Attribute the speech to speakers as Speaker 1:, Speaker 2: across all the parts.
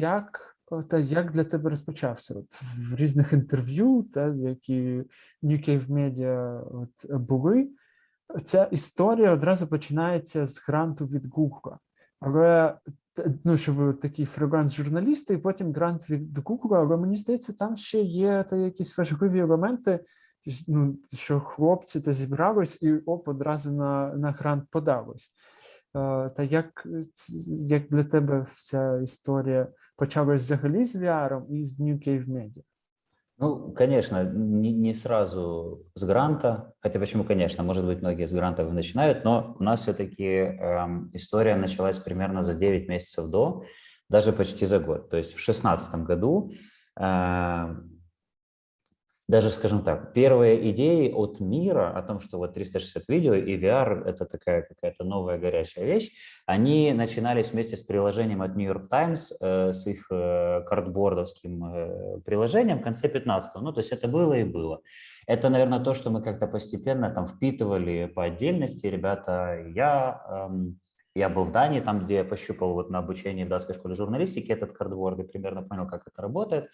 Speaker 1: як та як для тебе розпочався от в різних інтерв'ю, та які New Cave Media от були. Ця історія одразу починається з гранту від Google. Але ну, що ви такі фриланс-журналісти, і потім грант від Google, але мені здається, там ще є та якісь важливі елементи, ну, що хлопці зібрались і оп, одразу на на грант подались. Та як як для тебе вся історія почалась взагалі з VR і з New Cave Media?
Speaker 2: Ну, конечно, не, не сразу с гранта, хотя почему, конечно, может быть, многие с грантов начинают, но у нас все-таки э, история началась примерно за 9 месяцев до, даже почти за год. То есть в 2016 году э, даже, скажем так, первые идеи от мира о том, что вот 360 видео и VR – это такая какая-то новая горячая вещь, они начинались вместе с приложением от New York Times, э, с их э, картбордовским э, приложением в конце 15 -го. Ну, то есть это было и было. Это, наверное, то, что мы как-то постепенно там впитывали по отдельности. Ребята, я, эм, я был в Дании, там, где я пощупал вот на обучении в датской школе журналистики этот картборд и примерно понял, как это работает.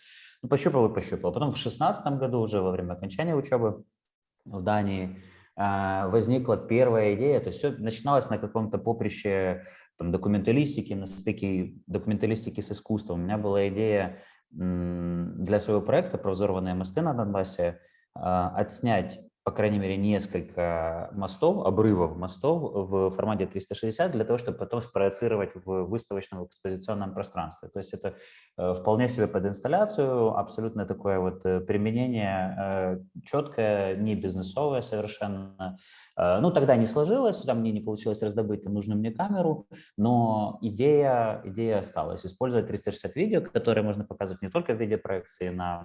Speaker 2: Ну, пощупал и пощупал. Потом в шестнадцатом году, уже во время окончания учебы в Дании, а, возникла первая идея, то есть все начиналось на каком-то поприще там, документалистики, на стыке документалистики с искусством. У меня была идея для своего проекта про взорванные мосты на Донбассе а, отснять по крайней мере, несколько мостов, обрывов мостов в формате 360 для того, чтобы потом спроецировать в выставочном экспозиционном пространстве. То есть это э, вполне себе под инсталляцию, абсолютно такое вот э, применение э, четкое, не бизнесовое совершенно, ну, тогда не сложилось, там мне не получилось раздобыть нужную мне камеру, но идея, идея осталась. Использовать 360 видео, которое можно показывать не только в виде проекции на,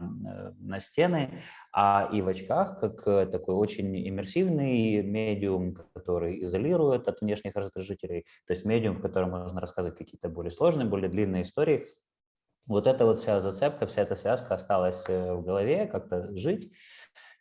Speaker 2: на стены, а и в очках, как э, такой очень иммерсивный медиум, который изолирует от внешних раздражителей, то есть медиум, в котором можно рассказывать какие-то более сложные, более длинные истории. Вот эта вот вся зацепка, вся эта связка осталась в голове, как-то жить.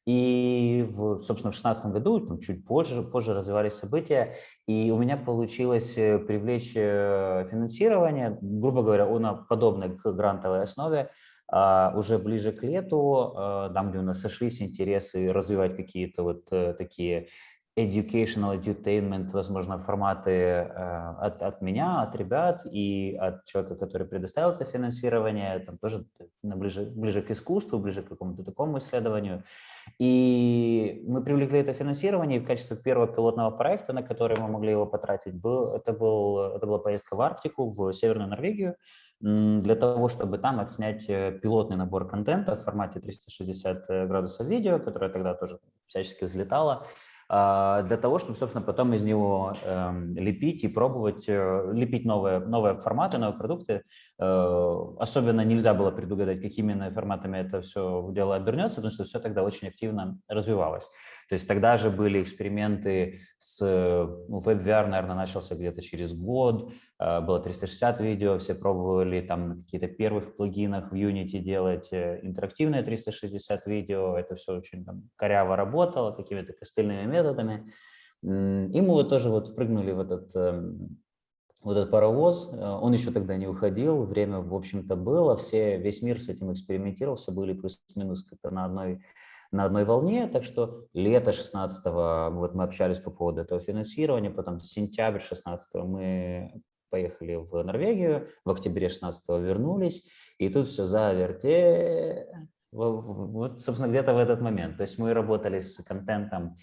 Speaker 2: И, в, собственно, в 2016 году, там, чуть позже, позже развивались события, и у меня получилось э, привлечь э, финансирование, грубо говоря, на подобной к грантовой основе, уже ближе к лету, а, там, где у нас сошлись интересы развивать какие-то вот э, такие educational, edutainment, возможно, форматы э, от, от меня, от ребят и от человека, который предоставил это финансирование, там тоже ближе, ближе к искусству, ближе к какому-то такому исследованию. И мы привлекли это финансирование в качестве первого пилотного проекта, на который мы могли его потратить, был, это, был, это была поездка в Арктику, в Северную Норвегию, для того, чтобы там отснять э, пилотный набор контента в формате 360 э, градусов видео, которое тогда тоже всячески взлетало, а, для того, чтобы, собственно, потом из него эм, лепить и пробовать, э, лепить новые, новые форматы, новые продукты. Особенно нельзя было предугадать, какими именно форматами это все дело обернется, потому что все тогда очень активно развивалось. То есть тогда же были эксперименты с, ну, WebVR, наверное, начался где-то через год, было 360 видео, все пробовали там какие-то первых плагинах в Unity делать э, интерактивные 360 видео, это все очень там, коряво работало, какими-то костыльными методами. И мы вот тоже вот впрыгнули в этот эм, вот этот паровоз, э, он еще тогда не уходил, время, в общем-то, было, все, весь мир с этим экспериментировал, все были плюс-минус как-то на одной на одной волне, так что лето 16 вот мы общались по поводу этого финансирования, потом сентябрь 16 мы поехали в Норвегию, в октябре 16 вернулись, и тут все заверте, вот, собственно, где-то в этот момент. То есть мы работали с контентом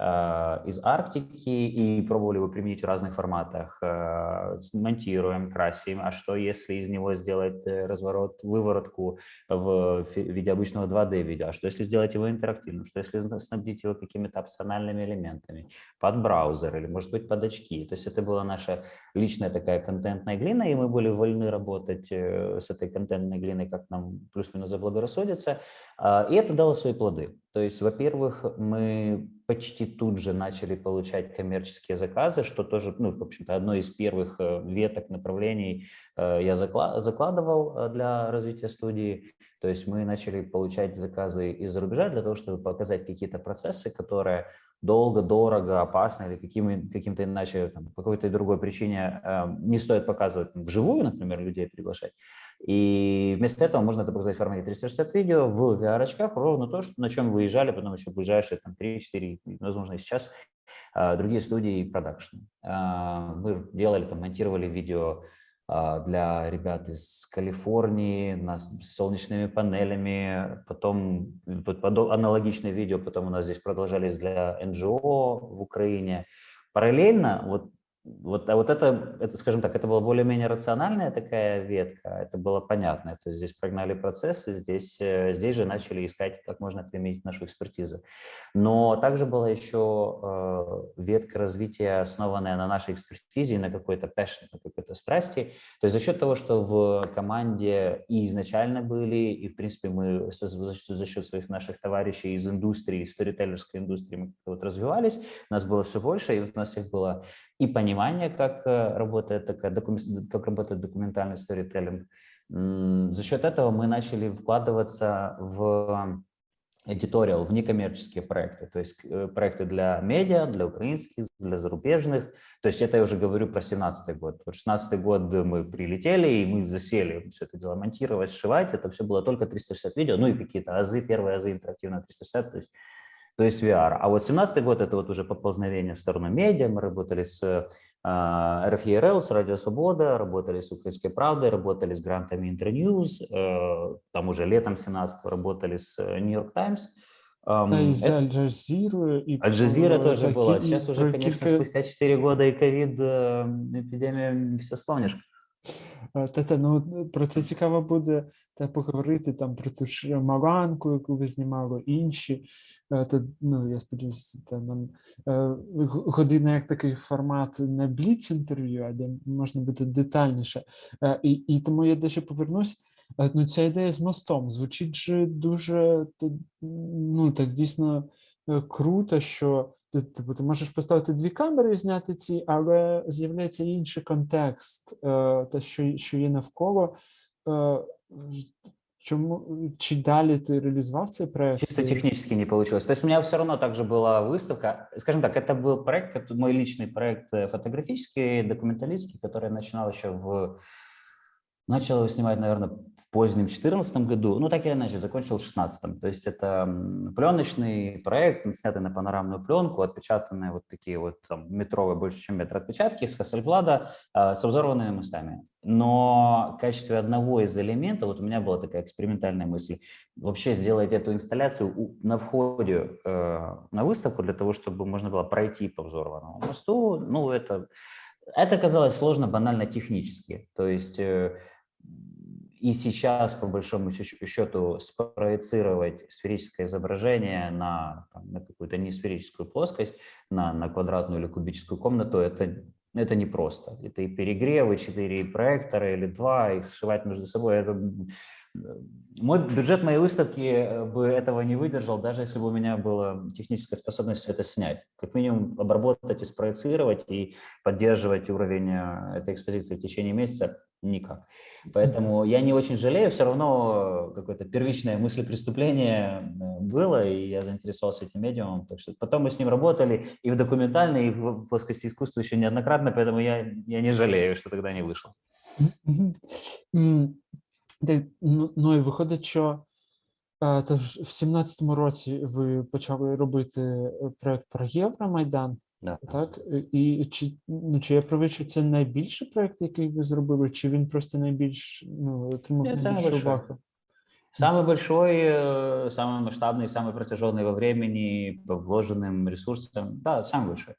Speaker 2: из Арктики и пробовали его применить в разных форматах. Э, монтируем, красим. А что, если из него сделать э, разворот, выворотку в виде обычного 2D видео? А что, если сделать его интерактивным? Что, если снабдить его какими-то опциональными элементами? Под браузер или, может быть, под очки. То есть это была наша личная такая контентная глина, и мы были вольны работать с этой контентной глиной, как нам плюс-минус заблагорассудится. А, и это дало свои плоды. То есть, во-первых, мы почти тут же начали получать коммерческие заказы, что тоже, ну, в общем-то, одно из первых э, веток направлений э, я закладывал э, для развития студии. То есть мы начали получать заказы из-за рубежа для того, чтобы показать какие-то процессы, которые долго, дорого, опасно или каким, каким-то иначе, там, по какой-то другой причине не стоит показывать там, вживую, например, людей приглашать. И вместо этого можно это показать в формате 360 видео в VR-очках, ровно то, что, на чем выезжали потом еще ближайшие там, 3-4, возможно, сейчас э, другие студии и продакшн. Э, мы делали, там, монтировали видео а, для ребят из Калифорнии с солнечными панелями, потом аналогичное видео, потом у нас здесь продолжались для НГО в Украине. Параллельно вот вот, а вот это, это, скажем так, это была более-менее рациональная такая ветка, это было понятно. То есть здесь прогнали процессы, здесь, э, здесь же начали искать, как можно применить нашу экспертизу. Но также была еще э, ветка развития, основанная на нашей экспертизе, на какой-то passion, на какой-то страсти. То есть за счет того, что в команде и изначально были, и в принципе мы за счет своих наших товарищей из индустрии, из сторителлерской индустрии мы вот развивались, нас было все больше, и вот у нас их было и понимание, как э, работает, такая, как работает документальный сторителлинг. За счет этого мы начали вкладываться в editorial, в некоммерческие проекты, то есть э, проекты для медиа, для украинских, для зарубежных. То есть это я уже говорю про 17 год. Вот 16 год мы прилетели, и мы засели все это дело монтировать, сшивать. Это все было только 360 видео, ну и какие-то азы, первые азы интерактивно 360, то есть то есть VR. А вот 17 год – это вот уже поползновение в сторону медиа. Мы работали с э, RFERL, с Радио Свобода, работали с Украинской правдой, работали с грантами Интерньюз, э, там уже летом 17 работали с Нью-Йорк Таймс.
Speaker 1: За Аль-Джазиру.
Speaker 2: Аль-Джазира тоже было. Сейчас уже, конечно, спустя 4 года и ковид, э, эпидемия, все вспомнишь.
Speaker 1: Та, ну, Про це цікаво буде та, поговорити там про ту ж Маланку, яку ви знімали, інші. Та, ну, Я сподіваюся, та, нам година як такий формат на бліц-інтерв'ю, де можна бути детальніше. І і тому я дещо повернусь. Ну, Ця ідея з мостом звучить же дуже ну, так дійсно круто, що Типу, ти можеш поставити дві камери і зняти ці, але з'являється інший контекст, те, що що є навколо. Чому чи далі ты реализовал цей проект?
Speaker 2: Чисто технически не получилось. То есть у меня все равно также была выставка. Скажем так, это был проект, мой личный проект э, фотографический, документалистский, который я начинал еще в Начал его снимать, наверное, в позднем 2014 году, ну так или иначе, закончил в 2016. То есть это пленочный проект, снятый на панорамную пленку, отпечатанные вот такие вот там, метровые, больше чем метр отпечатки с Хассельблада э, с взорванными мостами. Но в качестве одного из элементов, вот у меня была такая экспериментальная мысль, вообще сделать эту инсталляцию на входе э, на выставку для того, чтобы можно было пройти по взорванному мосту, ну это, это казалось сложно банально технически. То есть... Э, и сейчас, по большому счету, спроецировать сферическое изображение на, на какую-то несферическую плоскость, на, на квадратную или кубическую комнату, это, это непросто. Это и перегревы, 4 проектора или 2, их сшивать между собой. Это... Мой бюджет моей выставки э, бы этого не выдержал, даже если бы у меня была техническая способность это снять. Как минимум обработать и спроецировать, и поддерживать уровень э, этой экспозиции в течение месяца никак. Поэтому я не очень жалею, все равно какое-то первичное мысль преступления э, было, и я заинтересовался этим медиумом. Так что потом мы с ним работали и в документальной, и в плоскости искусства еще неоднократно, поэтому я, я не жалею, что тогда не вышел.
Speaker 1: Ну, ну і виходить, що в 17-му році ви почали робити проект про Євромайдан.
Speaker 2: Да.
Speaker 1: Так, і чи ну чи я правий, що це найбільший проект, який ви зробили, чи він просто найбільш ну, отримав
Speaker 2: Нет,
Speaker 1: найбільшу увагу?
Speaker 2: Самый большой, э, самый масштабный, самый протяженный во времени, по вложенным ресурсам, да, самый большой.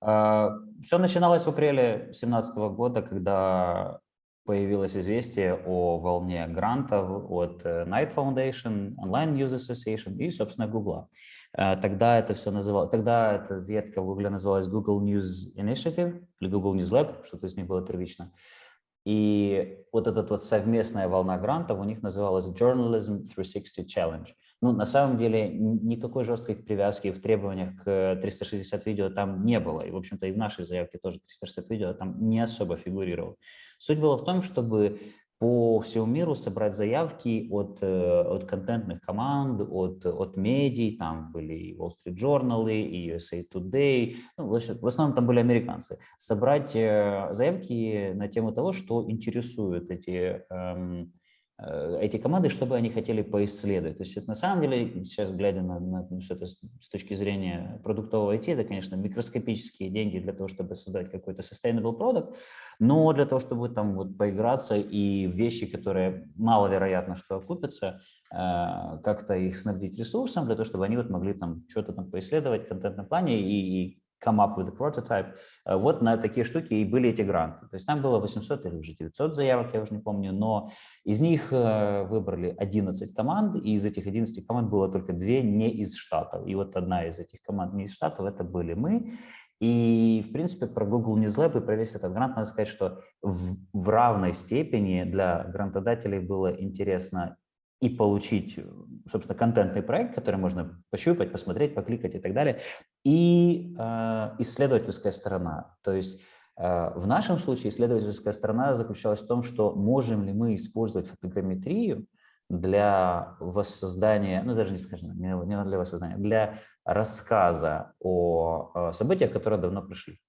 Speaker 2: А, Все начиналось в апреле 2017 года, когда появилось известие о волне грантов от э, Knight Foundation, Online News Association и, собственно, Google. Э, тогда это все называлось, тогда эта ветка Google называлась Google News Initiative или Google News Lab, что-то из них было первично. И вот эта вот совместная волна грантов у них называлась Journalism 360 Challenge. Ну, на самом деле, никакой жесткой привязки в требованиях к 360 видео там не было. И, в общем-то, и в нашей заявке тоже 360 видео там не особо фигурировал. Суть была в том, чтобы по всему миру собрать заявки от, э, от контентных команд, от, от медий, там были и Wall Street Journal, и USA Today, ну, в основном там были американцы, собрать э, заявки на тему того, что интересует эти эм, Э, эти команды, что бы они хотели поисследовать. То есть это на самом деле, сейчас глядя на, на все это с точки зрения продуктового IT, это, конечно, микроскопические деньги для того, чтобы создать какой-то sustainable product, но для того, чтобы там вот поиграться и вещи, которые маловероятно, что окупятся, э, как-то их снабдить ресурсом для того, чтобы они вот могли там что-то там поисследовать в контентном плане и, и come up with a prototype. Э, вот на такие штуки и были эти гранты. То есть там было 800 или уже 900 заявок, я уже не помню, но из них э, выбрали 11 команд, и из этих 11 команд было только две не из Штатов. И вот одна из этих команд не из Штатов, это были мы. И, в принципе, про Google News Lab и про весь этот грант надо сказать, что в, в равной степени для грантодателей было интересно и получить, э, собственно, контентный проект, который можно пощупать, посмотреть, покликать и так далее, и э, исследовательская сторона. То есть э, в нашем случае исследовательская сторона заключалась в том, что можем ли мы использовать фотограмметрию для воссоздания, ну даже не скажем, не для воссоздания, для рассказа о, о событиях, которые давно прошли.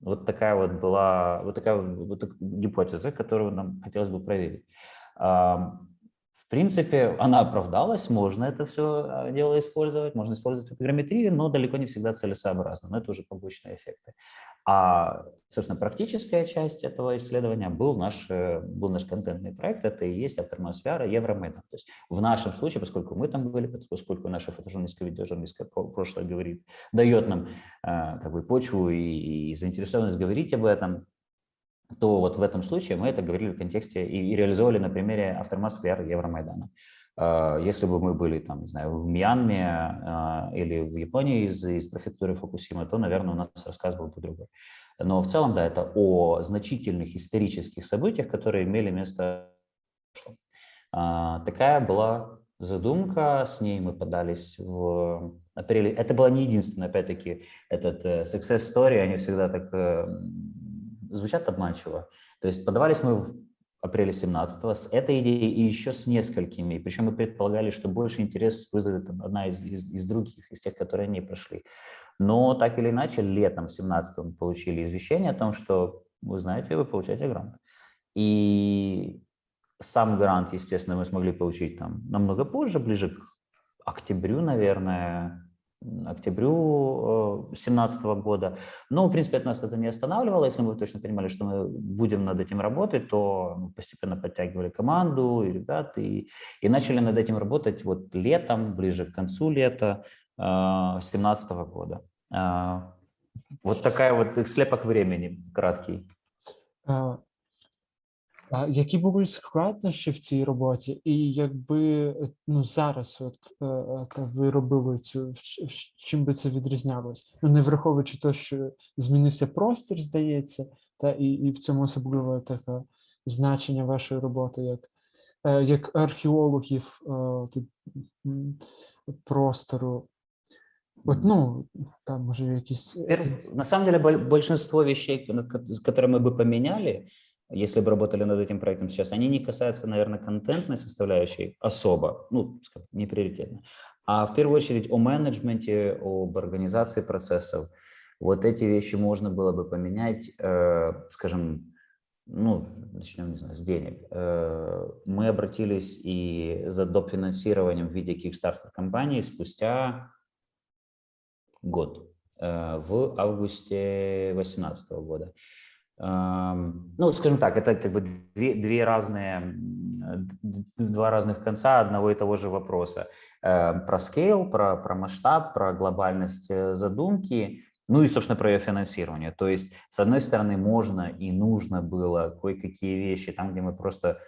Speaker 2: Вот такая вот была, вот такая вот гипотеза, которую нам хотелось бы проверить. В принципе, она оправдалась, можно это все а, дело использовать, можно использовать фотограмметрию, но далеко не всегда целесообразно, но это уже побочные эффекты. А, собственно, практическая часть этого исследования был наш, э, был наш контентный проект, это и есть и Евромайдан. То есть в нашем случае, поскольку мы там были, поскольку наша фотожурналистская, видеожурналистская прошлое говорит, дает нам э, как бы почву и, и заинтересованность говорить об этом, то вот в этом случае мы это говорили в контексте и, и реализовали на примере Aftermath VR Евромайдана. А, если бы мы были там, не знаю, в Мьянме а, или в Японии из, из префектуры Фукусима, то, наверное, у нас рассказ был бы другой. Но в целом, да, это о значительных исторических событиях, которые имели место. А, такая была задумка, с ней мы подались в апреле. Это была не единственная, опять-таки, этот э, success story, они всегда так э, звучат обманчиво. То есть подавались мы в апреле 17 с этой идеей и еще с несколькими. Причем мы предполагали, что больше интерес вызовет одна из, из, из других, из тех, которые не прошли. Но так или иначе, летом 17 мы получили извещение о том, что вы знаете, вы получаете грант. И сам грант, естественно, мы смогли получить там намного позже, ближе к октябрю, наверное, октябрю 2017 э, года. Но, в принципе, от нас это не останавливало. Если мы точно понимали, что мы будем над этим работать, то мы постепенно подтягивали команду и ребят, и, и начали над этим работать вот летом, ближе к концу лета 2017 э, года. Э, вот такая вот слепок времени краткий.
Speaker 1: А, А які були складнощі в цій роботі, і якби ну зараз, от е, ви робили цю чим би це відрізнялось? Ну не враховуючи те, що змінився простір, здається, та і і в цьому особливо таке значення вашої роботи, як е, як археологів е, простору. Вот, ну, там може якісь...
Speaker 2: На самом деле большинство вещей, которые мы бы поменяли, если бы работали над этим проектом сейчас, они не касаются, наверное, контентной составляющей особо, ну, не приоритетно, а в первую очередь о менеджменте, об организации процессов. Вот эти вещи можно было бы поменять, э, скажем, ну, начнем, не знаю, с денег. Э, мы обратились и за доп. финансированием в виде Kickstarter компании спустя год, э, в августе 2018 года. Ну, скажем так, это как бы две, две разные, два разных конца одного и того же вопроса. Про скейл, про, про масштаб, про глобальность э, задумки, ну и, собственно, про ее финансирование. То есть, с одной стороны, можно и нужно было кое-какие вещи, там, где мы просто,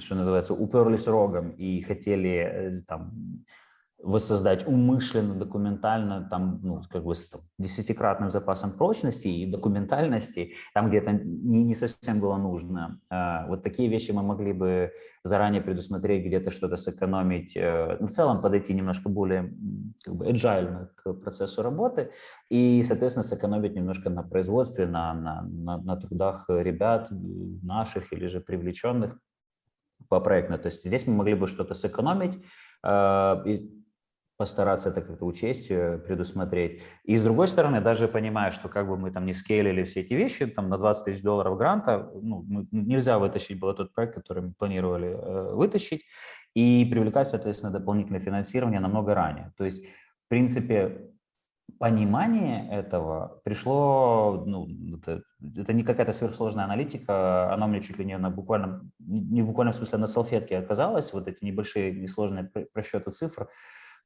Speaker 2: что называется, уперлись рогом и хотели э, там, воссоздать умышленно, документально, там, ну, как бы с там, десятикратным запасом прочности и документальности, там, где это не, не совсем было нужно. А, вот такие вещи мы могли бы заранее предусмотреть, где-то что-то сэкономить, э, в целом подойти немножко более как бы agile к процессу работы и, соответственно, сэкономить немножко на производстве, на, на, на, на трудах ребят наших или же привлеченных по проектно. То есть здесь мы могли бы что-то сэкономить э, постараться это как-то учесть, э, предусмотреть. И с другой стороны, даже понимая, что как бы мы там не скейлили все эти вещи, там на 20 тысяч долларов гранта, ну, нельзя вытащить был тот проект, который мы планировали э, вытащить, и привлекать, соответственно, дополнительное финансирование намного ранее. То есть, в принципе, понимание этого пришло, ну, это, это не какая-то сверхсложная аналитика, она мне чуть ли не на буквально, не в буквальном смысле на салфетке оказалась, вот эти небольшие несложные просчеты цифр,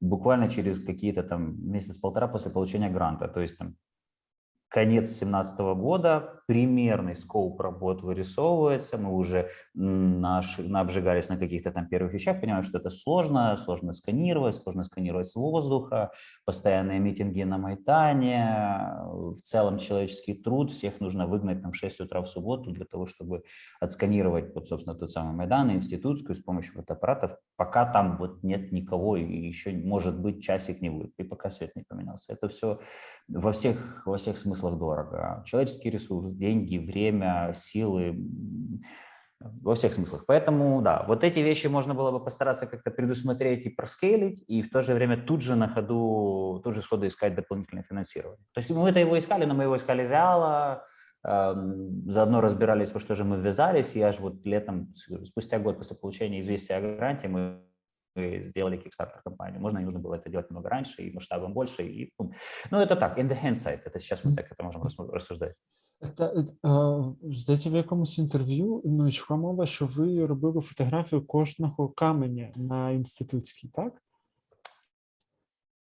Speaker 2: буквально через какие-то там месяц-полтора после получения гранта. То есть там конец 2017 года, примерный скоп работ вырисовывается, мы уже наш, обжигались на каких-то там первых вещах, понимаем, что это сложно, сложно сканировать, сложно сканировать с воздуха, постоянные митинги на Майтане, в целом человеческий труд, всех нужно выгнать там в 6 утра в субботу для того, чтобы отсканировать, вот, собственно, тот самый Майдан, институтскую с помощью фотоаппаратов, пока там вот нет никого, и еще, может быть, часик не будет, и пока свет не поменялся. Это все во всех, во всех смыслах дорого. Человеческий ресурс, деньги, время, силы, во всех смыслах. Поэтому, да, вот эти вещи можно было бы постараться как-то предусмотреть и проскейлить, и в то же время тут же на ходу, тут же сходу искать дополнительное финансирование. То есть мы это его искали, но мы его искали вяло, эм, заодно разбирались, во что же мы ввязались, и аж вот летом, спустя год после получения известия о гранте, мы сделали Kickstarter компанию. Можно, не нужно было это делать много раньше и масштабом больше. И, ну, это так, in the hindsight, это сейчас мы так это можем рассуждать.
Speaker 1: Це, здається, в якомусь інтерв'ю ну, йшла мова, що ви робили фотографію кожного каменя на інститутській, так?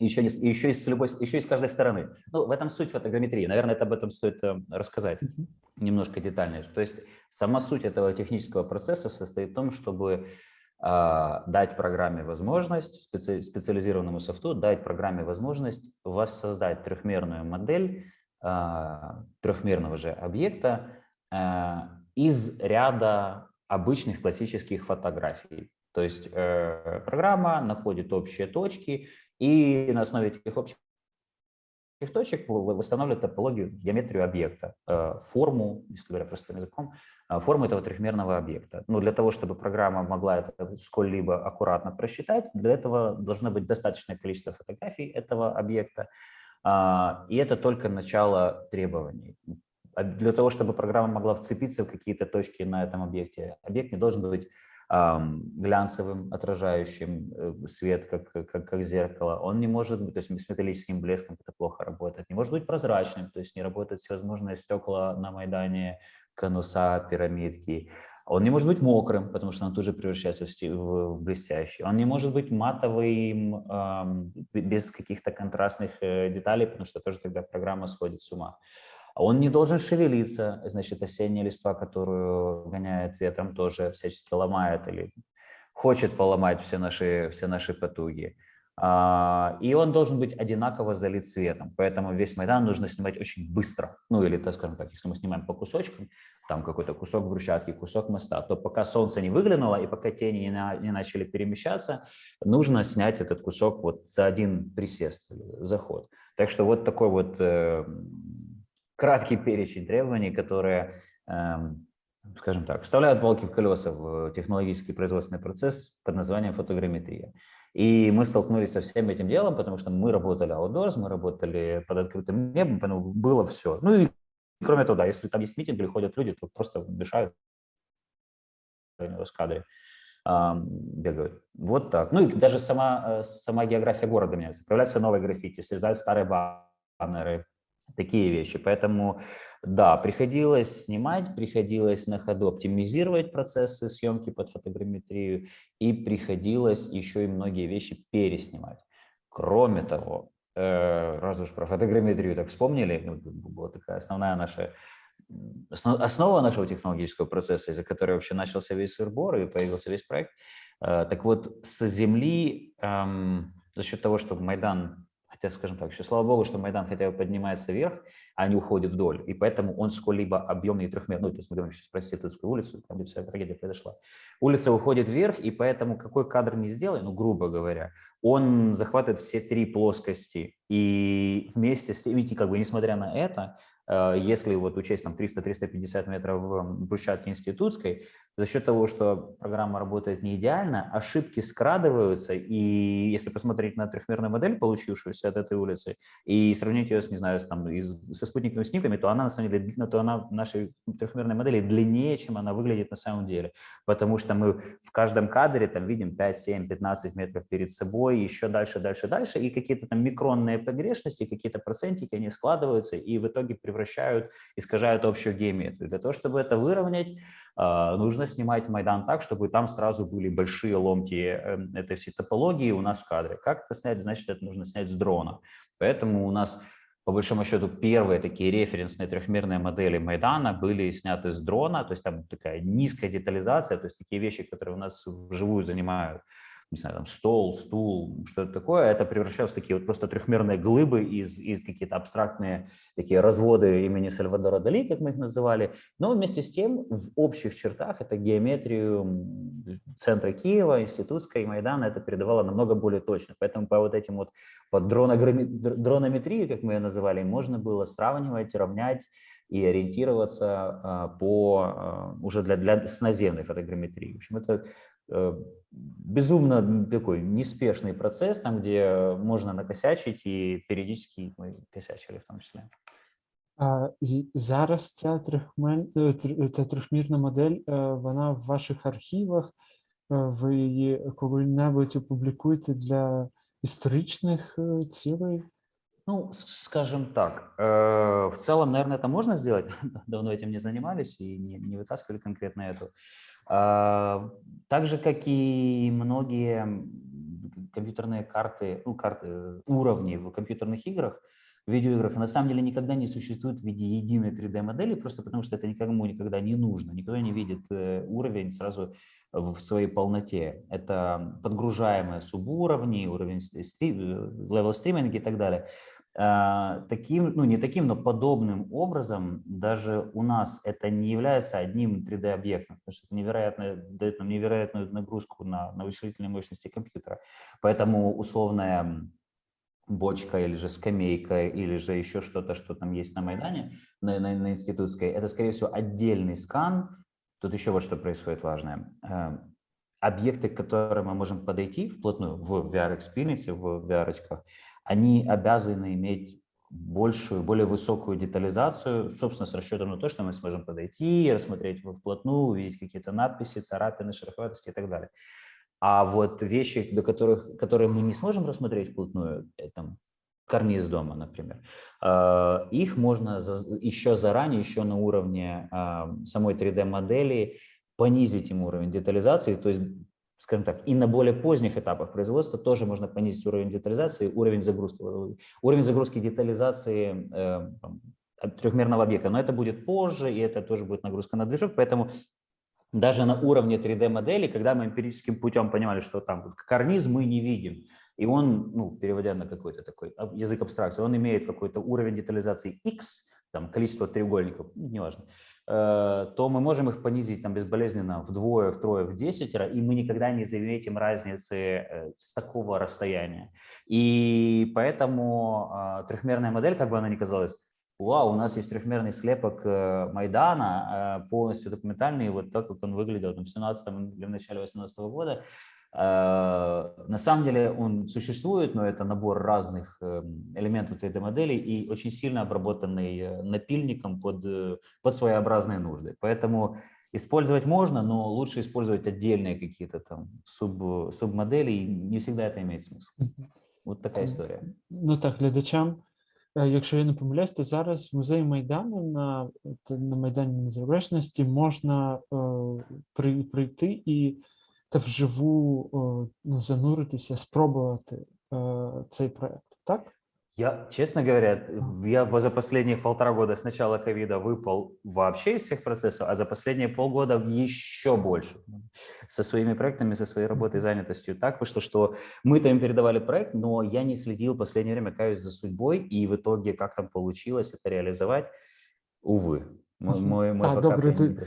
Speaker 2: еще, не, еще, из любой, еще из каждой стороны. Ну, в этом суть фотограмметрии. Наверное, это об этом стоит э, рассказать uh -huh. немножко детальнее. То есть сама суть этого технического процесса состоит в том, чтобы э, дать программе возможность, специ, специализированному софту, дать программе возможность воссоздать трехмерную модель а, трехмерного же объекта а, из ряда обычных классических фотографий. То есть э, программа находит общие точки и на основе этих общих точек восстанавливает топологию, геометрию объекта, э, форму, если говоря простым языком, э, форму этого трехмерного объекта. Но для того, чтобы программа могла это сколь-либо аккуратно просчитать, для этого должно быть достаточное количество фотографий этого объекта, а, и это только начало требований. Для того, чтобы программа могла вцепиться в какие-то точки на этом объекте, объект не должен быть глянцевым, отражающим э, свет, как, как, как зеркало. Он не может быть, то есть с металлическим блеском это плохо работает. Не может быть прозрачным, то есть не работают всевозможные стекла на Майдане, конуса, пирамидки. Он не может быть мокрым, потому что он тоже превращается в, в блестящий. Он не может быть матовым, эм, без каких-то контрастных э, деталей, потому что тоже тогда программа сходит с ума. Он не должен шевелиться, значит, осенняя листва, которую гоняет ветром, тоже всячески ломает или хочет поломать все наши, все наши потуги. А, и он должен быть одинаково залит светом, поэтому весь Майдан нужно снимать очень быстро. Ну или, так скажем так, если мы снимаем по кусочкам, там какой-то кусок брусчатки, кусок моста, то пока солнце не выглянуло и пока тени не, на, не начали перемещаться, нужно снять этот кусок вот за один присест, заход. Так что вот такой вот э, краткий перечень требований, которые, э, скажем так, вставляют палки в колеса в технологический производственный процесс под названием фотограмметрия. И мы столкнулись со всем этим делом, потому что мы работали outdoors, мы работали под открытым небом, было все. Ну и кроме того, да, если там есть митинг или ходят люди, то просто дышают в кадре бегают. Вот так. Ну и даже сама, э, сама география города меняется. Появляются новые граффити, срезают старые баннеры, такие вещи. Поэтому да, приходилось снимать, приходилось на ходу оптимизировать процессы съемки под фотограмметрию и приходилось еще и многие вещи переснимать. Кроме того, э, раз уж про фотограмметрию так вспомнили, ну, была такая основная наша основа нашего технологического процесса, из-за которой вообще начался весь сырбор и появился весь проект. Э, так вот, с земли, эм, за счет того, что Майдан Хотя, скажем так, еще слава богу, что Майдан хотя бы поднимается вверх, а не уходит вдоль. И поэтому он сколь-либо объемный трехмерный. Ну, то есть мы говорим сейчас про Сетовскую улицу, там где вся трагедия произошла. Улица уходит вверх, и поэтому какой кадр не сделай, ну, грубо говоря, он захватывает все три плоскости. И вместе с видите, как бы, несмотря на это, если вот учесть там 300-350 метров брусчатки институтской, за счет того, что программа работает не идеально, ошибки скрадываются, и если посмотреть на трехмерную модель, получившуюся от этой улицы, и сравнить ее с, не знаю, с, там, из, со спутниковыми снимками, то она на самом деле, то она нашей трехмерной модели длиннее, чем она выглядит на самом деле, потому что мы в каждом кадре там видим 5, 7, 15 метров перед собой, еще дальше, дальше, дальше, и какие-то там микронные погрешности, какие-то процентики, они складываются и в итоге превращают, искажают общую геометрию. Для того, чтобы это выровнять, а, нужно снимать Майдан так, чтобы там сразу были большие ломки эм, этой всей топологии у нас в кадре. Как это снять? Значит, это нужно снять с дрона. Поэтому у нас по большому счету, первые такие референсные трехмерные модели Майдана были сняты с дрона, то есть там такая низкая детализация, то есть такие вещи, которые у нас вживую занимают не знаю, там стол, стул, что-то такое, это превращалось в такие вот просто трехмерные глыбы из, из какие-то абстрактные такие разводы имени Сальвадора Дали, как мы их называли. Но вместе с тем в общих чертах это геометрию центра Киева, институтской Майдана это передавало намного более точно. Поэтому по вот этим вот по дронометрии, как мы ее называли, можно было сравнивать, равнять и ориентироваться а, по а, уже для, для с наземной фотограмметрии. В общем, это безумно такой неспешный процесс, там, где можно накосячить, и периодически мы косячили в том числе.
Speaker 1: А, зараз ця трьохмен... ця трьохмірна модель, вона в ваших архівах, ви її коли-небудь опублікуєте для історичних цілей?
Speaker 2: Ну, скажем так, в целом, наверное, это можно сделать. Давно этим не занимались и не, не вытаскивали конкретно эту. а, так же, как и многие компьютерные карты, ну, карты уровни в компьютерных играх, в видеоиграх, на самом деле никогда не существует в виде единой 3D-модели, просто потому что это никому никогда не нужно. Никто не видит э, уровень сразу в своей полноте. Это подгружаемые субуровни, уровень level streaming и так далее. А, таким, ну не таким, но подобным образом даже у нас это не является одним 3D-объектом, потому что это невероятно, дает нам невероятную нагрузку на, на вычислительные мощности компьютера. Поэтому условная бочка или же скамейка или же еще что-то, что там есть на Майдане, на, на, на институтской, это, скорее всего, отдельный скан. Тут еще вот что происходит важное. Объекты, к которым мы можем подойти вплотную в VR-experience, в VR-очках, они обязаны иметь большую, более высокую детализацию, собственно, с расчетом на то, что мы сможем подойти, рассмотреть вплотную, увидеть какие-то надписи, царапины, шероховатости и так далее. А вот вещи, до которых, которые мы не сможем рассмотреть вплотную, это карниз дома, например, э, их можно еще заранее, еще на уровне э, самой 3D-модели понизить им уровень детализации, то есть скажем так, и на более поздних этапах производства тоже можно понизить уровень детализации, уровень загрузки, уровень загрузки детализации э, трехмерного объекта. Но это будет позже, и это тоже будет нагрузка на движок, поэтому даже на уровне 3D-модели, когда мы эмпирическим путем понимали, что там карниз мы не видим, и он, ну, переводя на какой-то такой язык абстракции, он имеет какой-то уровень детализации X, там, количество треугольников, неважно, то мы можем их понизить там безболезненно вдвое, втрое, в десятеро, и мы никогда не заметим разницы э, с такого расстояния. И поэтому а, трехмерная модель, как бы она ни казалась, вау, у нас есть трехмерный слепок э, Майдана, полностью документальный, вот так, как он выглядел там, в 17 или в начале 18 года, Э, на самом деле он существует, но это набор разных эм, элементов 3D-модели и очень сильно обработанный э, напильником под, э, под своеобразные нужды. Поэтому использовать можно, но лучше использовать отдельные какие-то там суб, субмодели, и не всегда это имеет смысл. Вот такая історія.
Speaker 1: Ну так, глядачам, якщо я не помиляюсь, то зараз в музеї Майдану на, на Майдані Незалежності можна е, прийти і та вживу ну, зануритися, спробувати цей проект, так?
Speaker 2: Я, честно говоря, я за последние полтора года с начала ковида выпал вообще из всех процессов, а за последние полгода еще больше. Со своими проектами, со своей работой, занятостью. Так вышло, что мы-то им передавали проект, но я не следил в последнее время, каюсь за судьбой, и в итоге, как там получилось это реализовать, увы. Мой, мой, мой
Speaker 1: а, добре, ти,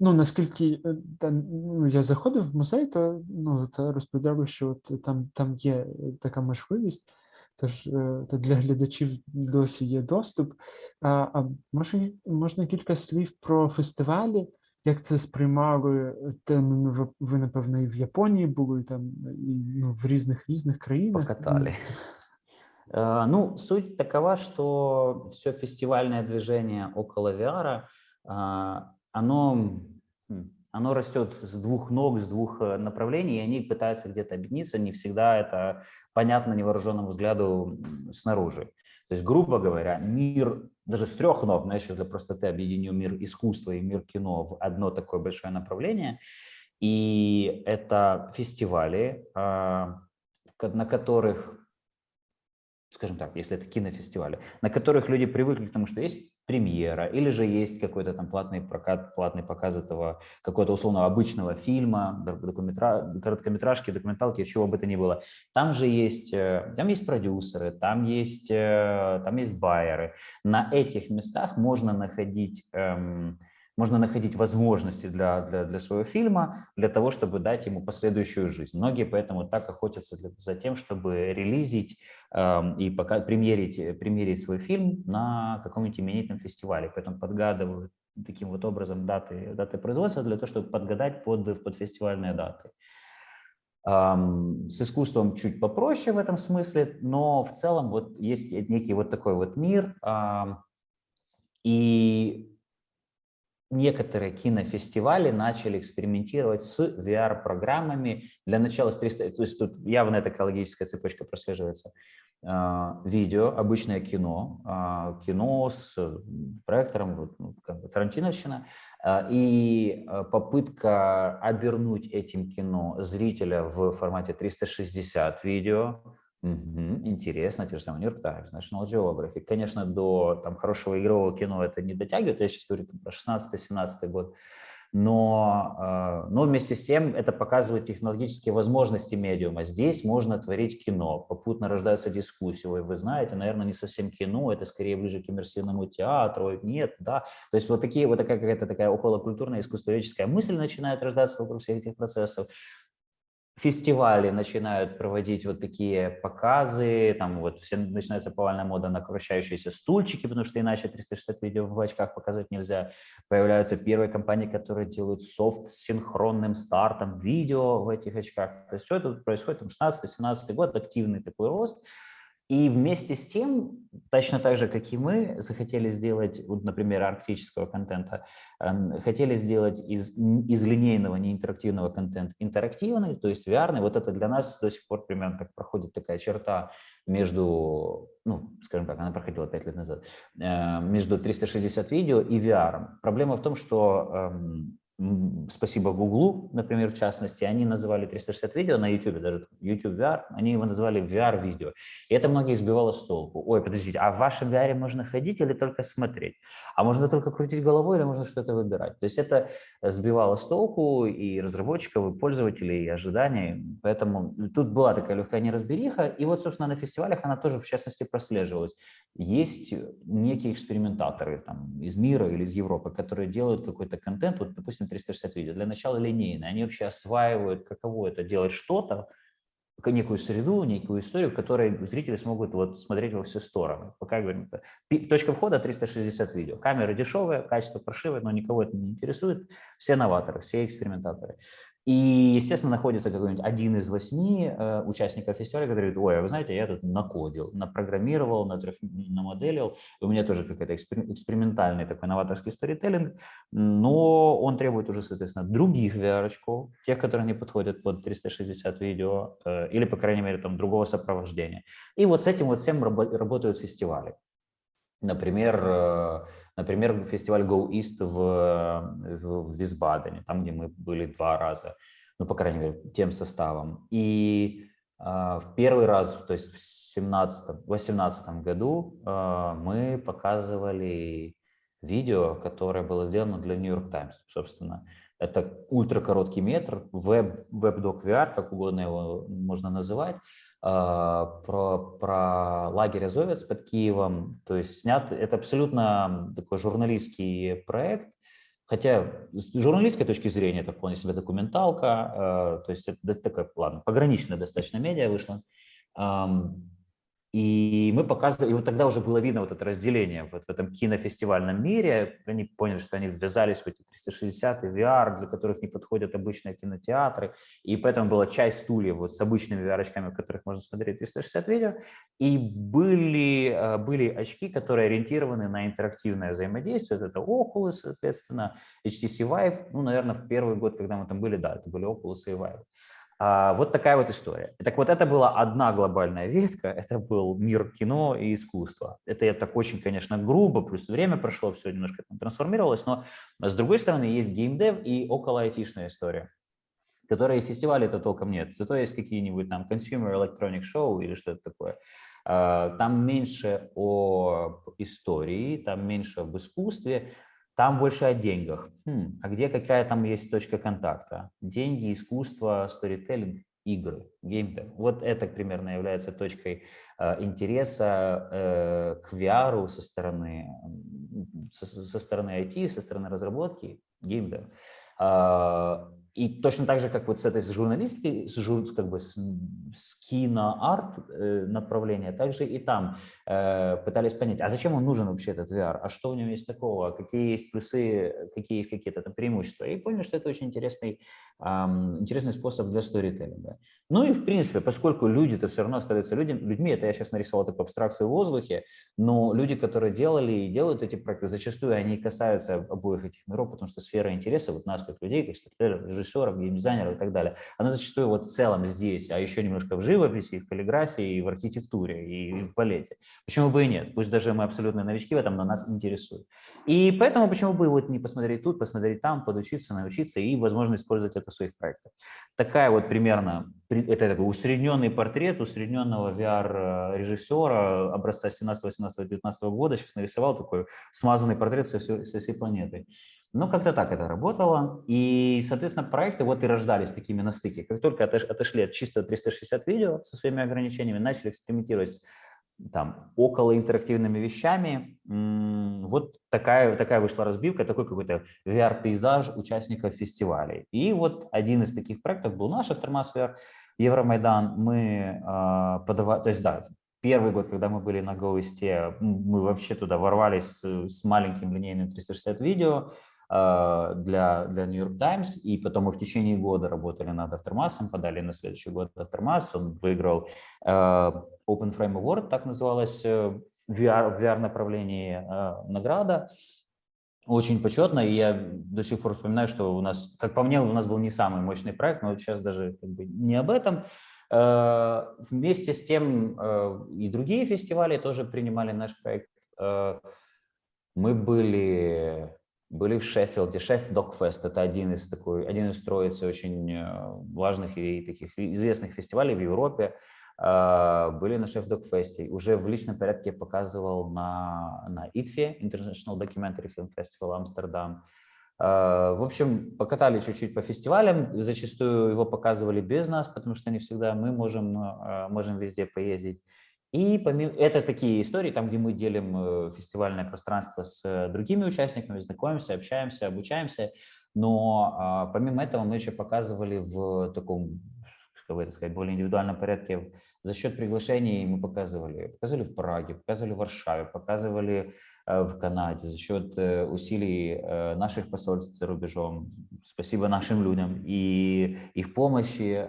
Speaker 1: ну, наскільки ну, я заходив в музей, то ну, та розповідали, що от, там там є така можливість тож е, то для глядачів досі є доступ. А, а може, можна кілька слів про фестивалі? Як це сприймали? Там, ну, ви, ви, напевно, і в Японії були, там, і ну, в різних різних країнах.
Speaker 2: Покатали. Э, Ну, суть такова, что все фестивальное движение около VR, а, оно, оно растет с двух ног, с двух э, направлений, и они пытаются где-то объединиться. Не всегда это понятно невооруженному взгляду снаружи. То есть, грубо говоря, мир даже с трех ног, но я сейчас для простоты объединю мир искусства и мир кино в одно такое большое направление. И это фестивали, а, на которых скажем так, если это кинофестивали, на которых люди привыкли к тому, что есть премьера, или же есть какой-то там платный прокат, платный показ этого какого-то условного обычного фильма, док- документра- короткометражки, документалки, чего бы то ни было. Там же есть, э, там есть продюсеры, там есть, э, там есть байеры. На этих местах можно находить эм, можно находить возможности для, для, для своего фильма, для того, чтобы дать ему последующую жизнь. Многие поэтому так охотятся для- за тем, чтобы релизить эм, и пока, премьерить, э, премьерить свой фильм на каком-нибудь именитом фестивале. Поэтому подгадывают таким вот образом даты, даты производства для того, чтобы подгадать под, под фестивальные даты. Ам, С искусством чуть попроще в этом смысле, но в целом вот есть некий вот такой вот мир. ам, И некоторые кинофестивали начали экспериментировать с VR-программами. Для начала с 300, то есть тут явно эта экологическая цепочка прослеживается. А, Видео, обычное кино, а, кино с проектором, ну, тарантиновщина, а, и попытка обернуть этим кино зрителя в формате 360 видео, Мгм. Интересно, те же самые York Times, National Geographic. Конечно, до там, хорошего игрового кино это не дотягивает, я сейчас говорю там, про 16-17 год, но, э, но вместе с тем это показывает технологические возможности медиума. Здесь можно творить кино, попутно рождаются дискуссии. Ой, вы знаете, наверное, не совсем кино, это скорее ближе к иммерсивному театру. Нет, да. То есть вот такие вот такая какая-то такая околокультурная искусствоведческая мысль начинает рождаться вокруг всех этих процессов фестивали начинают проводить вот такие показы, там вот все начинается повальная мода на вращающиеся стульчики, потому что иначе 360 видео в очках показывать нельзя. Появляются первые компании, которые делают софт с синхронным стартом видео в этих очках. То есть все это происходит там 16-17 год, активный такой рост. И вместе с тем, точно так же, как и мы, захотели сделать, вот, например, арктического контента, эм, хотели сделать из, из линейного неинтерактивного контента интерактивный, то есть VR. Вот это для нас до сих пор примерно так проходит такая черта между, ну, скажем так, она проходила 5 лет назад, э, между 360 видео и VR. Проблема в том, что эм, спасибо Гуглу, например, в частности, они называли 360 видео на YouTube, даже YouTube VR, они его называли VR-видео. И это многих сбивало с толку. Ой, подождите, а в вашем VR можно ходить или только смотреть? А можно только крутить головой или можно что-то выбирать? То есть это сбивало с толку и разработчиков, и пользователей, и ожиданий. Поэтому тут была такая легкая неразбериха. И вот, собственно, на фестивалях она тоже, в частности, прослеживалась. Есть некие экспериментаторы там, из мира или из Европы, которые делают какой-то контент, вот, допустим, 360 видео, для начала линейный. Они вообще осваивают, каково это делать что-то, некую среду, некую историю, в которой зрители смогут вот смотреть во все стороны. Пока говорим, это точка входа 360 видео. Камеры дешевые, качество паршивое, но никого это не интересует. Все новаторы, все экспериментаторы. И, естественно, находится какой-нибудь один из восьми э, участников фестиваля, который говорит, ой, а вы знаете, я тут накодил, напрограммировал, натрех- намоделил, у меня тоже какой-то экспер- экспериментальный такой новаторский сторителлинг, но он требует уже, соответственно, других VR-очков, тех, которые не подходят под 360 видео, э, или, по крайней мере, там другого сопровождения. И вот с этим вот всем рабо- работают фестивали. Например, э, например, фестиваль Go East в, в, Висбадене, там, где мы были два раза, ну, по крайней мере, тем составом. И а, в первый раз, то есть в 2018 году а, мы показывали видео, которое было сделано для New York Times, собственно. Это ультракороткий метр, веб, веб-док VR, как угодно его можно называть, про, про лагерь Азовец под Киевом. То есть снят, это абсолютно такой журналистский проект, хотя с журналистской точки зрения это вполне себе документалка, э, то есть это такая, ладно, пограничная достаточно медиа вышла. И мы показывали, и вот тогда уже было видно вот это разделение вот в этом кинофестивальном мире. Они поняли, что они ввязались в эти 360 и VR, для которых не подходят обычные кинотеатры. И поэтому была часть стульев вот с обычными VR-очками, в которых можно смотреть 360 видео. И были, э, были очки, которые ориентированы на интерактивное взаимодействие. Это Oculus, соответственно, HTC Vive. Ну, наверное, в первый год, когда мы там были, да, это были Oculus и Vive. А, вот такая вот история. Так вот, это была одна глобальная ветка, это был мир кино и искусства. Это я так очень, конечно, грубо, плюс время прошло, все немножко там трансформировалось, но с другой стороны есть геймдев и около айтишная история которые фестивали это толком нет. Зато есть какие-нибудь там consumer electronic show или что-то такое. А, там меньше о истории, там меньше об искусстве, там больше о деньгах. Хм, а где какая там есть точка контакта? Деньги, искусство, сторителлинг, игры, геймдев. Вот это примерно является точкой э, интереса э, к VR со стороны, со, со стороны IT, со стороны разработки, геймдев. Э, и точно так же, как вот с этой журналистки, с, как бы с, с кино-арт э, направления, также и там э, пытались понять, а зачем он нужен вообще этот VR, а что в нем есть такого, какие есть плюсы, какие есть какие-то там преимущества. И поняли, что это очень интересный, э, интересный способ для сторителлинга. Ну и в принципе, поскольку люди-то все равно остаются людьми, людьми, это я сейчас нарисовал такую абстракцию в воздухе, но люди, которые делали и делают эти проекты, зачастую они касаются обоих этих миров, потому что сфера интереса вот нас как людей, как сторителлеров, режиссеров, геймдизайнеров и так далее, она зачастую вот в целом здесь, а еще немножко в живописи, в каллиграфии, в архитектуре и в балете. Почему бы и нет? Пусть даже мы абсолютно новички в этом, но нас интересует. И поэтому почему бы вот не посмотреть тут, посмотреть там, подучиться, научиться и, возможно, использовать это в своих проектах. Такая вот примерно, это такой усредненный портрет усредненного VR-режиссера образца 17, 18, 19 года. Сейчас нарисовал такой смазанный портрет со всей, со всей планеты. Ну, как-то так это работало. И, соответственно, проекты вот и рождались такими на стыке. Как только отошли от чисто 360 видео со своими ограничениями, начали экспериментировать там, около интерактивными вещами, вот такая, такая вышла разбивка, такой какой-то VR-пейзаж участников фестивалей. И вот один из таких проектов был наш Aftermath VR, Евромайдан. Мы э, подавали, то есть да, первый год, когда мы были на GoIST, мы вообще туда ворвались с, с маленьким линейным 360 видео, а, для, для New York Times, и потом мы в течение года работали над Aftermath, подали на следующий год Aftermath, он выиграл uh, Open Frame Award, так называлась VR, VR направлении награда, очень почетно, и я до сих пор вспоминаю, что у нас, как по мне, у нас был не самый мощный проект, но вот сейчас даже как бы не об этом. Вместе с тем и другие фестивали тоже принимали наш проект. Мы были были в Шеффилде. Шеффилд Докфест – это один из, такой, один из троицы очень э, важных и таких известных фестивалей в Европе. А, были на Шеффилд Докфесте. Уже в личном порядке показывал на, на ITFE, International Documentary Film Festival Амстердам. А, в общем, покатали чуть-чуть по фестивалям. Зачастую его показывали без нас, потому что не всегда мы можем, э, можем везде поездить. И помимо, это такие истории, там, где мы делим э, фестивальное пространство с э, другими участниками, знакомимся, общаемся, обучаемся. Но а, помимо этого мы еще показывали в таком, как бы это сказать, более индивидуальном порядке за счет приглашений мы показывали, показывали в Праге, показывали в Варшаве, показывали э, в Канаде за счет усилий наших посольств за рубежом. Спасибо нашим людям и их помощи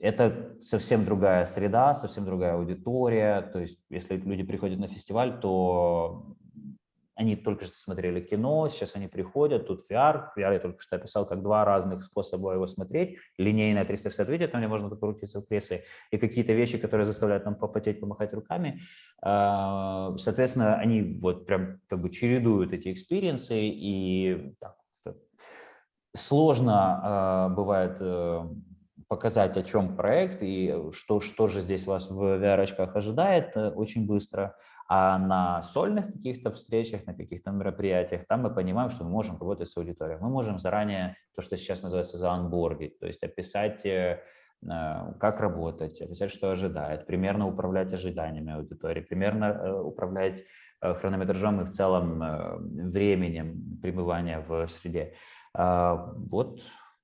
Speaker 2: это совсем другая среда, совсем другая аудитория. То есть, если люди приходят на фестиваль, то они только что смотрели кино, сейчас они приходят, тут VR. VR я только что описал как два разных способа его смотреть. Линейное 360 видео, там где можно покрутиться в кресле, и какие-то вещи, которые заставляют нам попотеть, помахать руками. А, соответственно, они вот прям как бы чередуют эти experience ы, и так, сложно а, бывает э, показать, о чем проект и что, что же здесь вас в VR-очках ожидает э, очень быстро. А на сольных каких-то встречах, на каких-то мероприятиях, там мы понимаем, что мы можем работать с аудиторией. Мы можем заранее, то, что сейчас называется заанбордить, то есть описать, э, э, как работать, описать, что ожидает, примерно управлять ожиданиями аудитории, примерно управлять хронометражом и в целом временем пребывания в среде. А, вот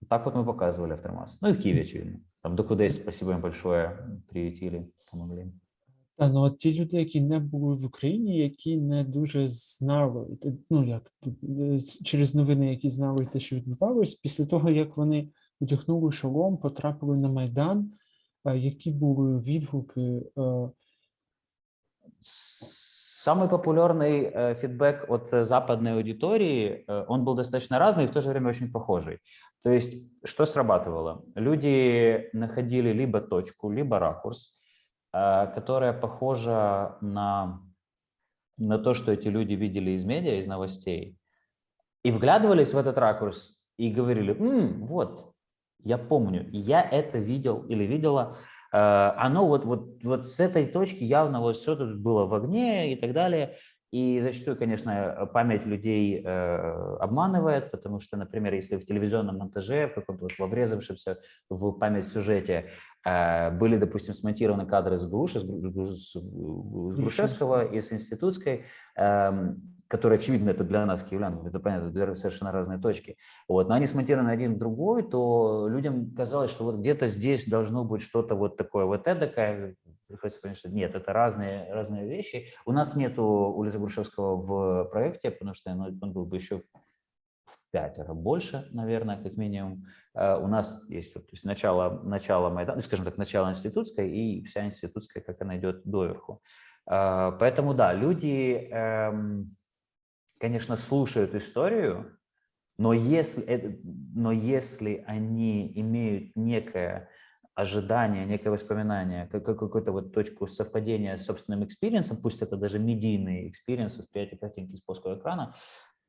Speaker 2: так вот мы показывали Автомас. Ну и в Киеве, очевидно. Там до Докудесь, спасибо им большое, приютили, помогли.
Speaker 1: Та, ну, от ті люди, які не були в Україні, які не дуже знали, те- ну як е, с- через новини, які знали те, що відбувалось, після того, як вони одягнули шолом, потрапили на Майдан, е, які були відгуки. е,
Speaker 2: Самый популярный э, фидбэк от э, западной аудитории, э, он был достаточно разный и в то же время очень похожий. То есть что срабатывало? Люди находили либо точку, либо ракурс, э, которая похожа на, на то, что эти люди видели из медиа, из новостей, и вглядывались в этот ракурс и говорили, «М, вот, я помню, я это видел или видела, Э, оно вот, вот, вот с этой точки явно вот все тут было в огне и так далее. И зачастую, конечно, память людей э, обманывает, потому что, например, если в телевизионном монтаже, в каком-то вот во врезавшемся в память сюжете э, были, допустим, смонтированы кадры с Груши, с, Гру- с- с Грушевского и с Институтской, эм, которые, очевидно, это для нас, киевлян, это понятно, две совершенно разные точки. Вот, но они смонтированы один в другой, то людям казалось, что вот где-то здесь должно быть что-то вот такое, вот эдакое. Приходится понять, что нет, это разные, разные вещи. У нас нету улицы Грушевского в проекте, потому что ну, он был бы еще в пятеро больше, наверное, как минимум. Э, У нас есть вот, то есть начало, начало Майдана, ну, скажем так, начало институтской и вся институтская, как она идет доверху. Э, Поэтому да, люди, эм, конечно, слушают историю, но если, но если они имеют некое ожидание, некое воспоминание, как, как какую-то вот точку совпадения с собственным experience ом, пусть это даже медийный experience, восприятие картинки с плоского экрана,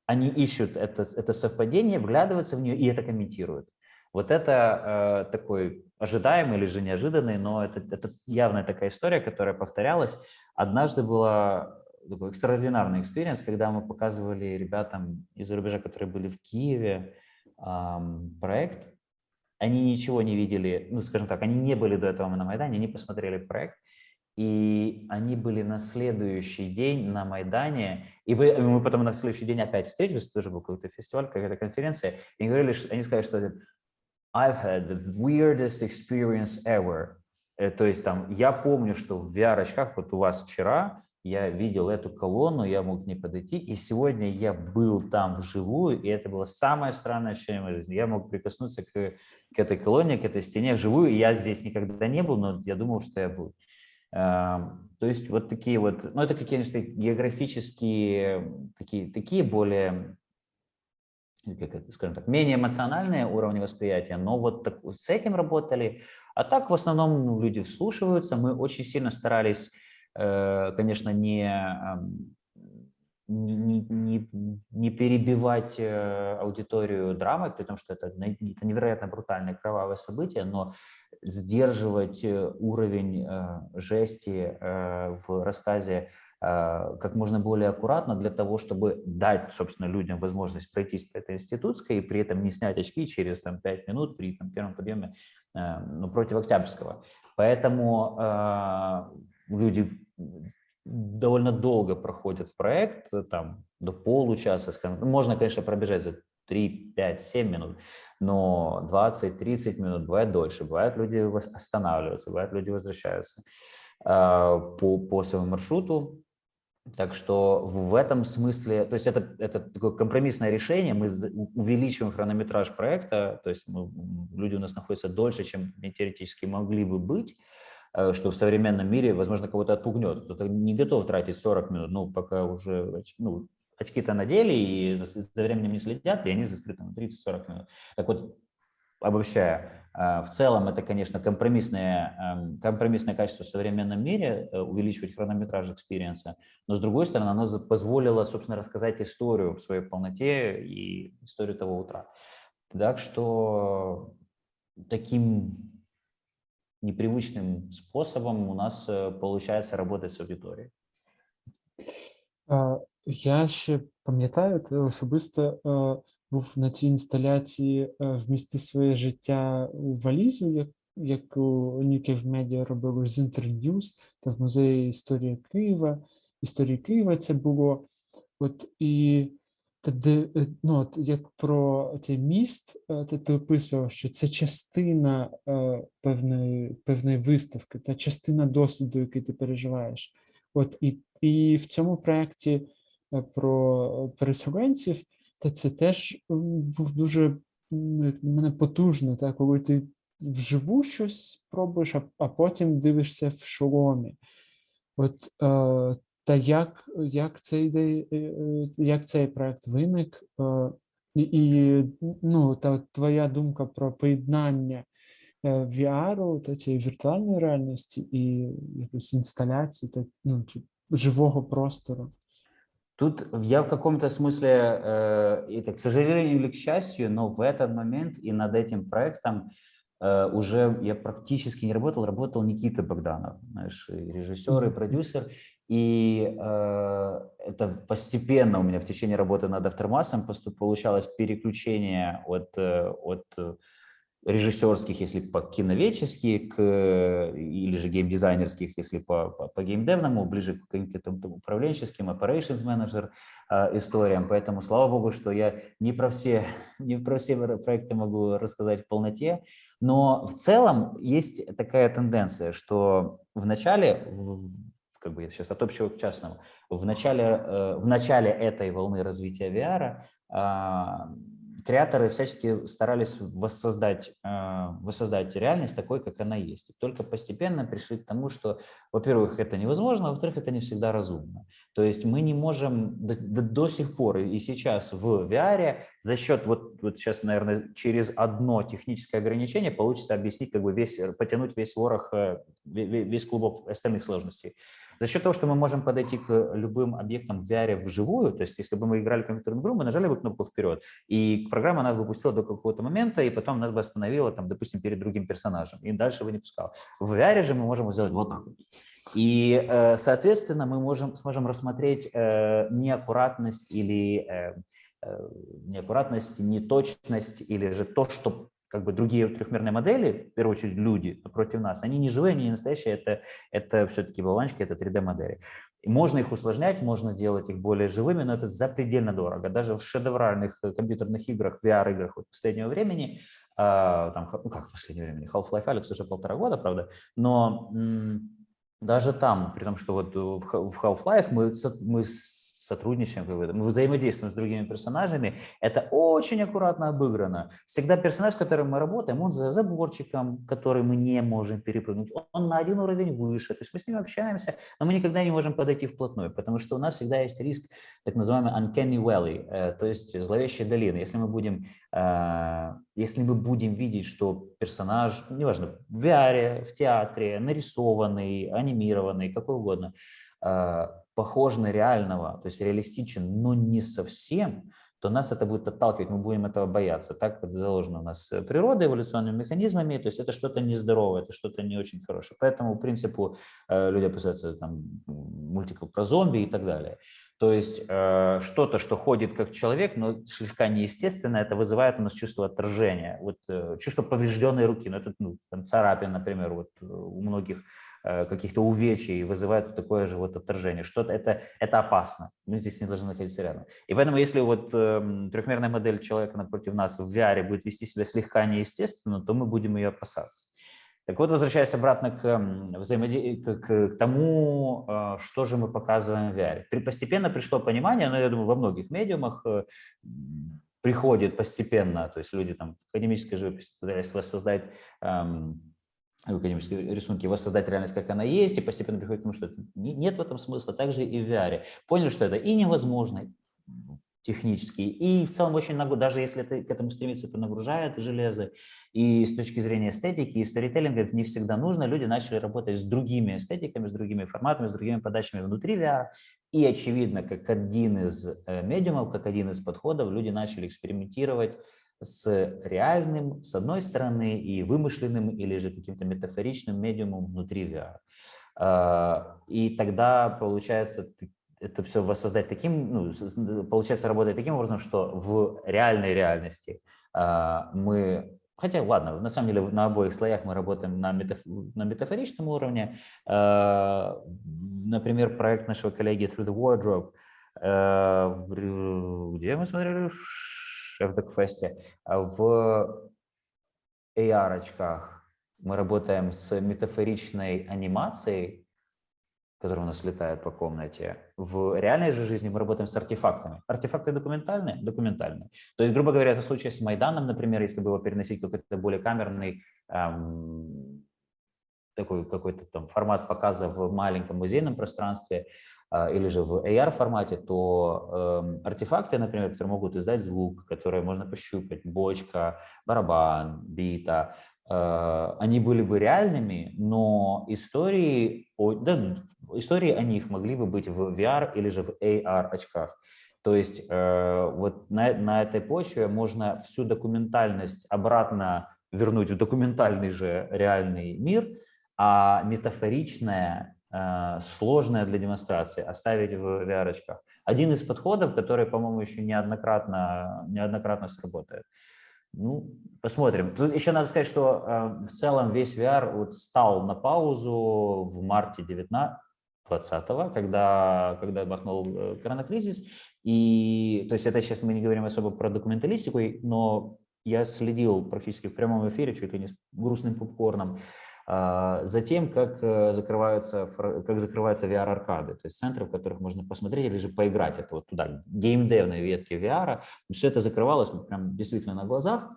Speaker 2: они ищут это, это совпадение, вглядываются в нее и это комментируют. Вот это э, такой ожидаемый или же неожиданный, но это, это явная такая история, которая повторялась. Однажды была такой экстраординарный experience, когда мы показывали ребятам из-за рубежа, которые были в Киеве, проект. Они ничего не видели, ну, скажем так, они не были до этого на Майдане, они посмотрели проект, и они были на следующий день на Майдане, и мы потом на следующий день опять встретились, тоже был какой-то фестиваль, какая-то конференция, и они говорили, они сказали, что I've had the weirdest experience ever. Э, То есть там, я помню, что в VR-очках, вот у вас вчера, я видел эту колонну, я мог к ней подойти, и сегодня я был там вживую, и это было самое странное ощущение моей жизни. Я мог прикоснуться к, к этой колонне, к этой стене вживую, и я здесь никогда не был, но я думал, что я был. Эм, То есть вот такие вот, ну это какие, конечно, географические, такие, такие более как это, скажем так, менее эмоциональные уровни восприятия, но вот так, с этим работали. А так в основном ну, люди вслушиваются. Мы очень сильно старались, конечно, не, не, не- не- перебивать э, аудиторию драмой, при том, что это, это невероятно брутальное кровавое событие, но сдерживать э, уровень э, жести э, в рассказе э, как можно более аккуратно для того, чтобы дать, собственно, людям возможность пройтись по этой институтской и при этом не снять очки через там, 5 минут при там, первом подъеме э, ну, против Октябрьского. Поэтому э, люди довольно долго проходят в проект, э, там до получаса. Ну, Можно, конечно, пробежать за 3, 5, 7 минут, но 20-30 минут бывает дольше. Бывает люди останавливаются, бывает люди возвращаются э, по, по своему маршруту. Так что в этом смысле, то есть это, это такое компромиссное решение, мы увеличиваем хронометраж проекта, то есть мы- люди у нас находятся дольше, чем теоретически могли бы быть, что в современном мире, возможно, кого-то отпугнет. Кто-то не готов тратить 40 минут, ну, пока уже ну, очки-то надели и за, за временем не следят, и они застряют там 30-40 минут. Так вот, обобщая, э, в целом это, конечно, компромиссное, эм, компромиссное качество в современном мире, э, увеличивать хронометраж experience а, но с другой стороны, оно позволило, собственно, рассказать историю в своей полноте и историю того утра. Так что таким непривычным способом у нас э, получается работать с аудиторией.
Speaker 1: Е, Я ще пам'ятаю, ти особисто е, був на цій інсталяції е, «Вмісти своє життя у валізу», як, яку New Cave Media робили з Internews та в музеї історії Києва. Історії Києва це було. От і тоді, е, ну, от як про цей міст, е, ти, ти описував, що це частина е, певної, певної виставки, та частина досвіду, який ти переживаєш. От і, і в цьому проєкті е, про переселенців, та це теж був дуже на мене потужно, та, коли ти вживу щось пробуєш, а, а потім дивишся в шоломі. От е, та як, як цей ідея, е, е, як цей проект виник, е, і, і ну, та от твоя думка про поєднання е, VR, та цієї віртуальної реальності і якоїсь інсталяції та ну, чи живого простору.
Speaker 2: Тут я в каком-то смысле, э, это, к сожалению или к счастью, но в этот момент и над этим проектом э, уже я практически не работал, работал Никита Богданов, знаешь, и режиссер, и
Speaker 1: Мгм.
Speaker 2: продюсер. И э, это постепенно у меня в течение работы над поступ- получалось переключение от, э, от э, режиссерских, если по киноведчески, к, э, или же геймдизайнерских, если по, по, по геймдевному, ближе к каким-то управленческим, operations менеджер э, историям. Поэтому слава богу, что я не про все, не про все проекты могу рассказать в полноте, но в целом есть такая тенденция, что в начале, как бы сейчас от общего к частному, в начале, э, в начале этой волны развития VR а, креаторы всячески старались воссоздать, э, воссоздать реальность такой, как она есть. И только постепенно пришли к тому, что, во-первых, это невозможно, а во-вторых, это не всегда разумно. То есть мы не можем до, до- сих пор и сейчас в VR за счет, вот, вот сейчас, наверное, через одно техническое ограничение получится объяснить, как бы весь, потянуть весь ворох, э, ве- ве- весь клубок остальных сложностей. За счет того, что мы можем подойти к любым объектам в VR вживую, то есть если бы мы играли в компьютерную игру, мы нажали бы кнопку вперед, и программа нас бы пустила до какого-то момента, и потом нас бы остановила, там, допустим, перед другим персонажем, и дальше бы не пускала. В VR же мы можем сделать вот так. И, э, соответственно, мы можем, сможем рассмотреть э, неаккуратность или э, неаккуратность, неточность, или же то, что как бы другие трехмерные модели, в первую очередь люди напротив нас, они не живые, они не настоящие, это, это все-таки болванчики, это 3D-модели. И можно их усложнять, можно делать их более живыми, но это запредельно дорого. Даже в шедевральных э, компьютерных играх, VR-играх вот последнего времени, а, там, ну как последнего времени, Half-Life Alyx уже полтора года, правда, но даже там, при том, что вот э, в Half-Life мы, мы сотрудничаем, как бы, мы взаимодействуем с другими персонажами, это очень аккуратно обыграно. Всегда персонаж, с которым мы работаем, он за заборчиком, который мы не можем перепрыгнуть, он на один уровень выше, то есть мы с ним общаемся, но мы никогда не можем подойти вплотную, потому что у нас всегда есть риск так называемый uncanny valley, э, то есть зловещие долины. Если мы будем, э, если мы будем видеть, что персонаж, неважно, в VR, в театре, нарисованный, анимированный, какой угодно, э, похож на реального, то есть реалистичен, но не совсем, то нас это будет отталкивать, мы будем этого бояться. Так заложено у нас э, природой, эволюционными механизмами, то есть это что-то нездоровое, это что-то не очень хорошее. Поэтому, по принципу, э, люди опасаются там мультиков про зомби и так далее. То есть э, что-то, что ходит как человек, но слегка неестественно, это вызывает у нас чувство отторжения, вот, э, чувство поврежденной руки, ну, это ну, там, царапин, например, вот, э, у многих каких-то увечий вызывает такое же вот отторжение. Что-то это, это опасно, мы здесь не должны находиться рядом. И поэтому если вот эм, трехмерная модель человека напротив нас в VR будет вести себя слегка неестественно, то мы будем ее опасаться. Так вот, возвращаясь обратно к, м, взаимоде- к, к- тому, э, что же мы показываем в VR. При- Постепенно пришло понимание, но я думаю, во многих медиумах э, приходит постепенно, то есть люди там в академической живописи пытались воссоздать эм, в академической рисунке, воссоздать реальность, как она есть, и постепенно приходит к тому, что нет в этом смысла, также и в VR. Поняли, что это и невозможно технически, и в целом очень нагру- даже если это, к этому стремиться, это нагружает железо, и с точки зрения эстетики и сторителлинга это не всегда нужно, люди начали работать с другими эстетиками, с другими форматами, с другими подачами внутри VR, и очевидно, как один из э, медиумов, как один из подходов, люди начали экспериментировать с реальным, с одной стороны, и вымышленным или же каким-то метафоричным медиумом внутри VR. А, И тогда получается это все воссоздать таким, ну, получается работать таким образом, что в реальной реальности а, мы, хотя ладно, на самом деле на обоих слоях мы работаем на, метаф- на метафоричном уровне. А, Например, проект нашего коллеги Through the Wardrobe, где мы смотрели? В Докфесте. В AR-очках мы работаем с метафоричной анимацией, которая у нас летает по комнате. В реальной же жизни мы работаем с артефактами. Артефакты документальные? Документальные. То есть, грубо говоря, в случае с Майданом, например, если бы его переносить какой-то более камерный эм, такой какой-то там формат показа в маленьком музейном пространстве или же в AR формате, то э, артефакты, например, которые могут издать звук, которые можно пощупать, бочка, барабан, бита, э, они были бы реальными, но истории да, истории о них могли бы быть в VR или же в AR очках. То есть э, вот на, на этой почве можно всю документальность обратно вернуть в документальный же реальный мир, а метафоричное, э, сложное для демонстрации оставить в VR очках. Один из подходов, который, по-моему, еще неоднократно, неоднократно сработает. Ну, посмотрим. Тут еще надо сказать, что э, в целом весь VR вот стал на паузу в марте 19 2020, когда, когда бахнул э, коронакризис. И, то есть это сейчас мы не говорим особо про документалистику, но я следил практически в прямом эфире, чуть ли не с грустным попкорном, а, за тем, как э, закрываются, как закрываются VR-аркады, то есть центры, в которых можно посмотреть или же поиграть. Это вот туда, геймдевные ветки VR. Все это закрывалось прям действительно на глазах.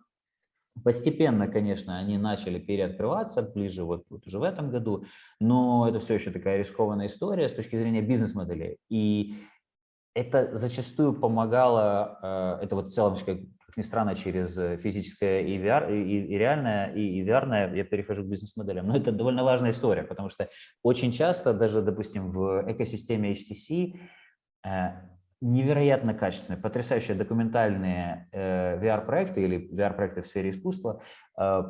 Speaker 2: Постепенно, конечно, они начали переоткрываться ближе вот, вот уже в этом году, но это все еще такая рискованная история с точки зрения бизнес-моделей. И это зачастую помогало, э, это вот в целом, как, ни странно, через физическое и, VR, и, и реальное, и, и VR, я перехожу к бизнес-моделям, но это довольно важная история, потому что очень часто даже, допустим, в экосистеме HTC невероятно качественные, потрясающие документальные э, VR-проекты или VR-проекты в сфере искусства э,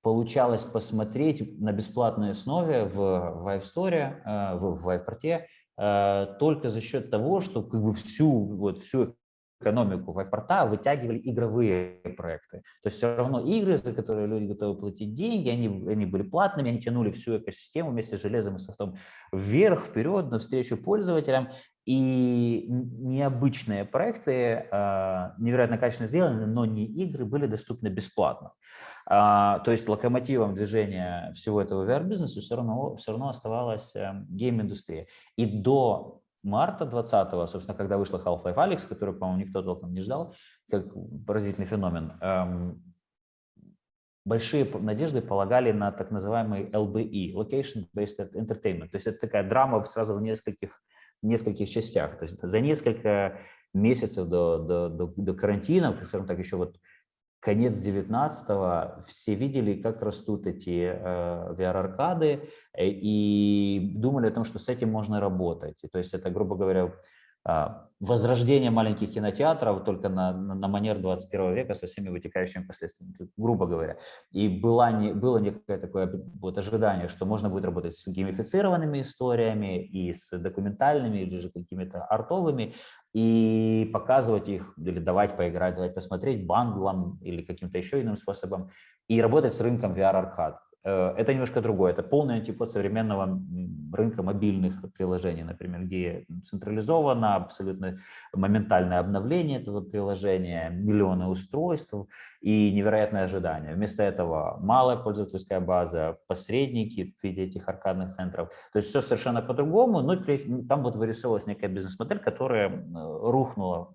Speaker 2: получалось посмотреть на бесплатной основе в Vive Store, э, в Vive э, только за счет того, что как бы всю, вот, всю экономику вайфпорта вытягивали игровые проекты. То есть все равно игры, за которые люди готовы платить деньги, они, они были платными, они тянули всю экосистему вместе с железом и софтом вверх, вперед, навстречу пользователям. И необычные проекты, а, невероятно качественно сделаны, но не игры, были доступны бесплатно. А, то есть локомотивом движения всего этого VR-бизнеса все равно, все равно оставалась эм, гейм-индустрия. И до марта 20-го, собственно, когда вышла Half-Life Alyx, которую, по-моему, никто толком не ждал, как поразительный феномен, эм, большие надежды полагали на так называемый LBE, Location Based Entertainment. То есть это такая драма сразу в нескольких, нескольких частях. То есть за несколько месяцев до, до, до, до карантина, скажем так, еще вот конец 19-го все видели, как растут эти э, VR-аркады э, и думали о том, что с этим можно работать. То есть это, грубо говоря, возрождение маленьких кинотеатров только на, на, на манер 21 века со всеми вытекающими последствиями, грубо говоря. И была не, было некое такое вот ожидание, что можно будет работать с геймифицированными историями и с документальными или же какими-то артовыми, и показывать их, или давать поиграть, давать посмотреть бандлом или каким-то еще иным способом, и работать с рынком VR-аркад. Э, это немножко другое. Это полный антипод современного рынка мобильных приложений, например, где централизовано абсолютно моментальное обновление этого приложения, миллионы устройств и невероятное ожидание. Вместо этого малая пользовательская база, посредники в виде этих аркадных центров. То есть все совершенно по-другому, но там вот вырисовывалась некая бизнес-модель, которая рухнула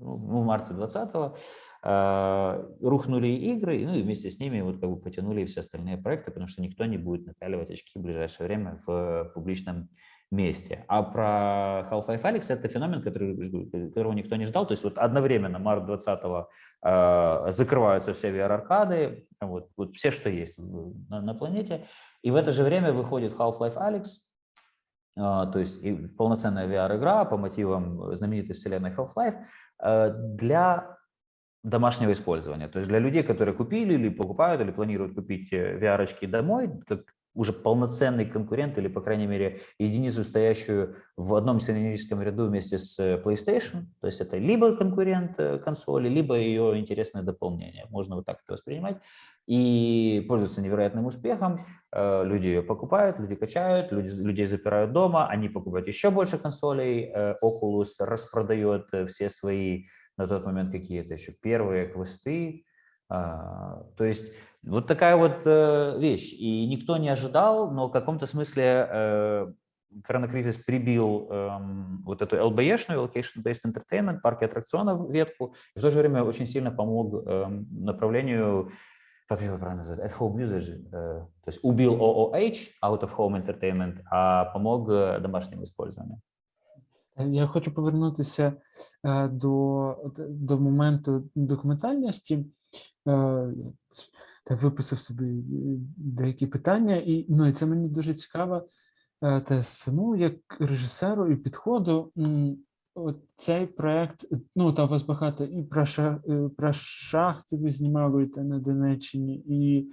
Speaker 2: в марте 2020 а, рухнули игры, ну и вместе с ними вот как бы потянули все остальные проекты, потому что никто не будет напяливать очки в ближайшее время в публичном месте. А про Half-Life Alyx это феномен, который, которого никто не ждал. То есть вот одновременно март 20-го э, закрываются все VR-аркады, вот, вот все, что есть на, на планете. И в это же время выходит Half-Life Alyx, э, то есть полноценная VR-игра по мотивам знаменитой вселенной Half-Life э, для домашнего использования. То есть для людей, которые купили или покупают, или планируют купить э, VR-очки домой, как уже полноценный конкурент или, по крайней мере, единицу, стоящую в одном сценарическом ряду вместе с э, PlayStation. То есть это либо конкурент э, консоли, либо ее интересное дополнение. Можно вот так это воспринимать. И пользуется невероятным успехом. Люди ее покупают, люди качают, люди, людей запирают дома, они покупают еще больше консолей. Oculus распродает все свои на тот момент какие-то еще первые квесты. А, то есть вот такая вот э, вещь. И никто не ожидал, но в каком-то смысле э, коронакризис прибил эм, вот эту LBE-шную, Location-Based Entertainment, парки аттракционов ветку, и в то же время очень сильно помог эм, направлению, как его правильно называют, at home usage, э, то есть убил OOH, out of home entertainment, а помог домашнему использованию.
Speaker 1: Я хочу повернутися до, до моменту документальності. так виписав собі е, деякі питання, і ну, і це мені дуже цікаво е, те саму, як режисеру і підходу. Цей проект, ну там вас багато і про шах, е, про шахти ви знімали та на Донеччині, і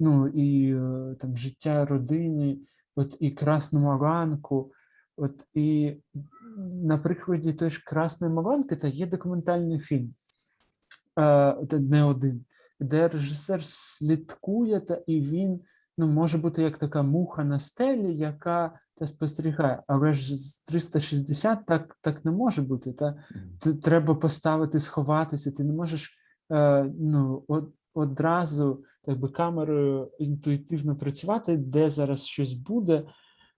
Speaker 1: ну, і там життя родини, от і красному ранку. От і на прикладі той ж Красної Маланки та є документальний фільм, не один де режисер слідкує, та і він ну, може бути як така муха на стелі, яка та спостерігає. Але ж з 360 так так не може бути. Та Треба поставити, сховатися. Ти не можеш е, ну, одразу так би, камерою інтуїтивно працювати, де зараз щось буде.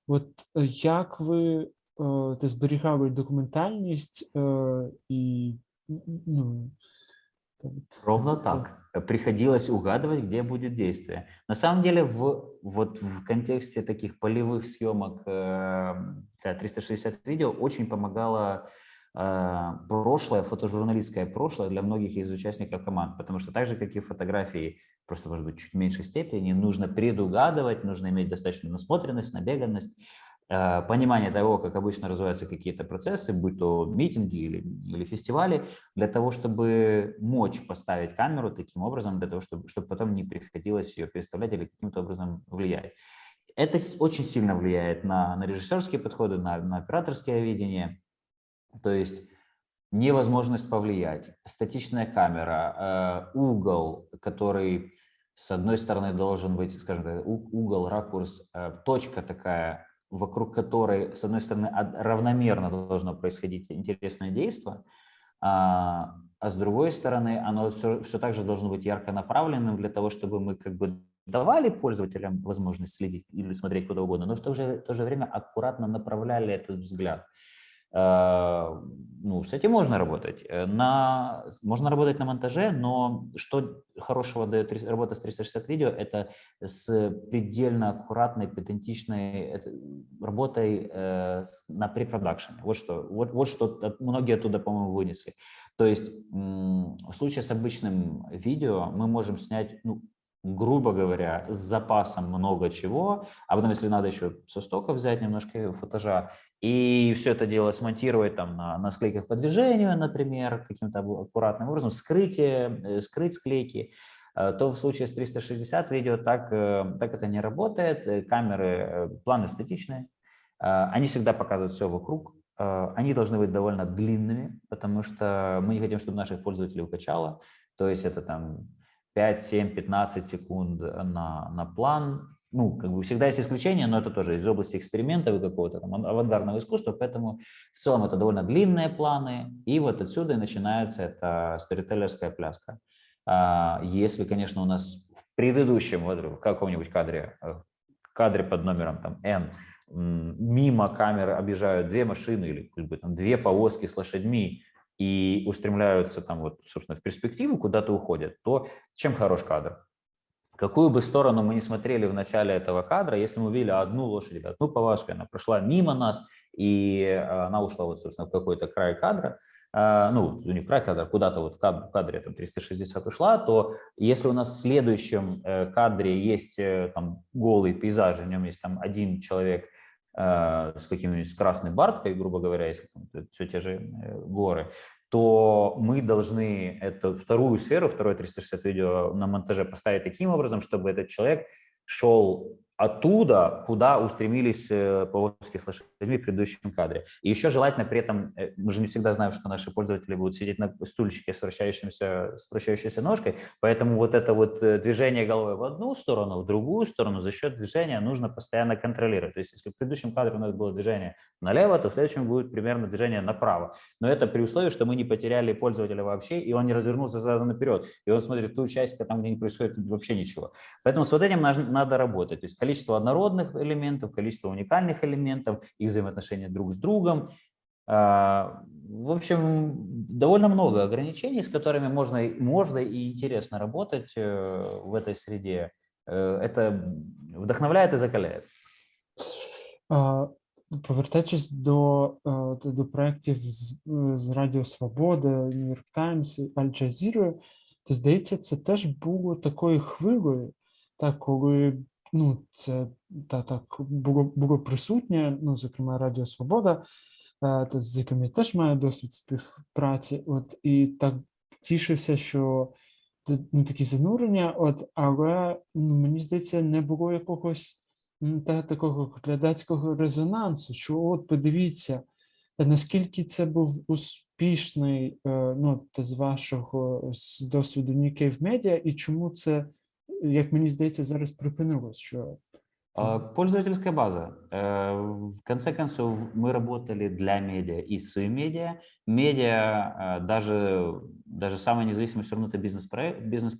Speaker 1: От як ви е, зберігали документальність е, і ну,
Speaker 2: Ровно так. Приходилось угадывать, где будет действие. На самом деле, в, вот в контексте таких полевых съемок э, 360 видео очень помогало э, прошлое, фотожурналистское прошлое для многих из участников команд, потому что так же, как и фотографии, просто, может быть, чуть меньшей степени, нужно предугадывать, нужно иметь достаточную насмотренность, набеганность, Э, понимание того, как обычно развиваются какие-то процессы, будь то митинги или, или фестивали, для того, чтобы мочь поставить камеру таким образом, для того, чтобы, чтобы потом не приходилось ее переставлять или каким-то образом влиять. Это очень сильно влияет на, на режиссерские подходы, на, на операторское видение. То есть невозможность повлиять, статичная камера, э, угол, который с одной стороны должен быть, скажем так, угол, ракурс, э, точка такая вокруг которой, с одной стороны, равномерно должно происходить интересное действие, а, а с другой стороны, оно все, все так же должно быть ярко направленным для того, чтобы мы как бы давали пользователям возможность следить или смотреть куда угодно, но в то же, в то же время аккуратно направляли этот взгляд. Э, ну, с этим можно работать. Э, на, можно работать на монтаже, но что хорошего дает работа с 360 видео, это с предельно аккуратной, педантичной работой э, на препродакшене. Вот что, вот, вот что многие оттуда, по-моему, вынесли. То есть в случае с обычным видео мы можем снять ну, грубо говоря, с запасом много чего, а потом, если надо еще со стока взять немножко фотожа, и все это дело смонтировать там на, на склейках по движению, например, каким-то аккуратным образом, скрытие, э, скрыть склейки, э, то в случае с 360 видео так, э, так это не работает. Камеры, планы статичные, они всегда показывают все вокруг, они должны быть довольно длинными, потому что мы не хотим, чтобы наших пользователей укачало, то есть это там 5, 7, 15 секунд на, на план. Ну, как бы всегда есть исключения, но это тоже из области экспериментов и какого-то там авангардного искусства, поэтому в целом это довольно длинные планы, и вот отсюда и начинается эта сторителлерская пляска. А, если, конечно, у нас в предыдущем, в каком-нибудь кадре, э, кадре под номером там N, мимо камеры объезжают две машины или как бы, там, две повозки с лошадьми, и устремляются там вот, собственно, в перспективу, куда-то уходят, то чем хорош кадр? Какую бы сторону мы не смотрели в начале этого кадра, если мы увидели одну лошадь, одну повозку, она прошла мимо нас, и э, она ушла вот, собственно, в какой-то край кадра, э, ну, не в край кадра, куда-то вот в кадре там 360 ушла, то если у нас в следующем э, кадре есть там голый пейзаж, в нем есть там один человек Э, с каким-нибудь красной барткой, грубо говоря, если там, все те же э, горы, то мы должны эту вторую сферу, второе 360 видео на монтаже поставить таким образом, чтобы этот человек шел оттуда, куда устремились э, повозки с лошадьми в предыдущем кадре. И еще желательно при этом, э, мы же не всегда знаем, что наши пользователи будут сидеть на стульчике с вращающимся, с вращающейся ножкой, поэтому вот это вот э, движение головой в одну сторону, в другую сторону за счет движения нужно постоянно контролировать. То есть если в предыдущем кадре у нас было движение налево, то в следующем будет примерно движение направо. Но это при условии, что мы не потеряли пользователя вообще, и он не развернулся задом наперед, и он смотрит ту часть, там, где не происходит вообще ничего. Поэтому с вот этим надо работать. То есть количество однородных элементов, количество уникальных элементов, их взаимоотношения друг с другом. А, в общем, довольно много ограничений, с которыми можно, можно и интересно работать э, в этой среде. Э, это вдохновляет и закаляет.
Speaker 1: Повертаючись до до проєктів з, з Радіо Свобода, Нью-Йорк Таймс, Аль Джазіри, то здається, це теж було такою хвилею, так, коли ну, це та, так було було присутнє, ну, зокрема, Радіо Свобода, та, з яким я теж маю досвід співпраці. От і так тішився, що ну, такі занурення, от, але ну, мені здається, не було якогось та, такого глядацького резонансу, що от подивіться, наскільки це був успішний ну, з вашого з досвіду Cave Media, і чому це як мені здається, зараз припинилось, що
Speaker 2: Пользовательская база. В конце концов, мы работали для медиа и с медиа. Медиа, даже, даже самые независимые все равно это бизнес-проекты, бизнес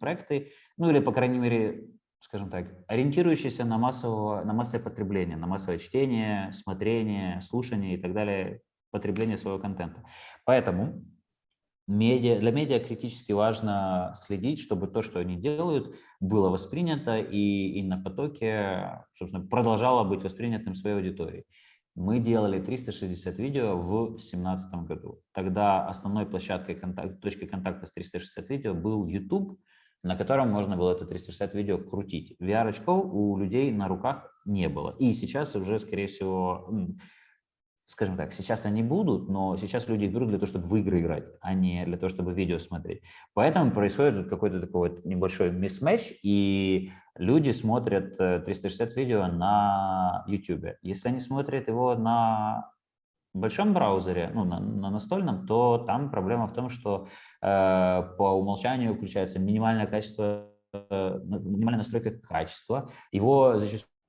Speaker 2: ну или, по крайней мере, скажем так, ориентирующиеся на, массового, на массовое потребление, на массовое чтение, смотрение, слушание и так далее, потребление своего контента. Поэтому медиа, для медиа критически важно следить, чтобы то, что они делают, было воспринято и, и на потоке, собственно, продолжало быть воспринятым своей аудиторией. Мы делали 360 видео в 2017 году. Тогда основной площадкой, контакт, точкой контакта с 360 видео был YouTube, на котором можно было это 360 видео крутить. VR-очков у людей на руках не было. И сейчас уже, скорее всего, скажем так, сейчас они будут, но сейчас люди их берут для того, чтобы в игры играть, а не для того, чтобы видео смотреть. Поэтому происходит какой-то такой вот небольшой мисс-матч, и люди смотрят 360 э, видео на YouTube. Если они смотрят его на большом браузере, ну, на, на настольном, то там проблема в том, что э, по умолчанию включается минимальное качество, э, минимальная настройка качества. Его зачастую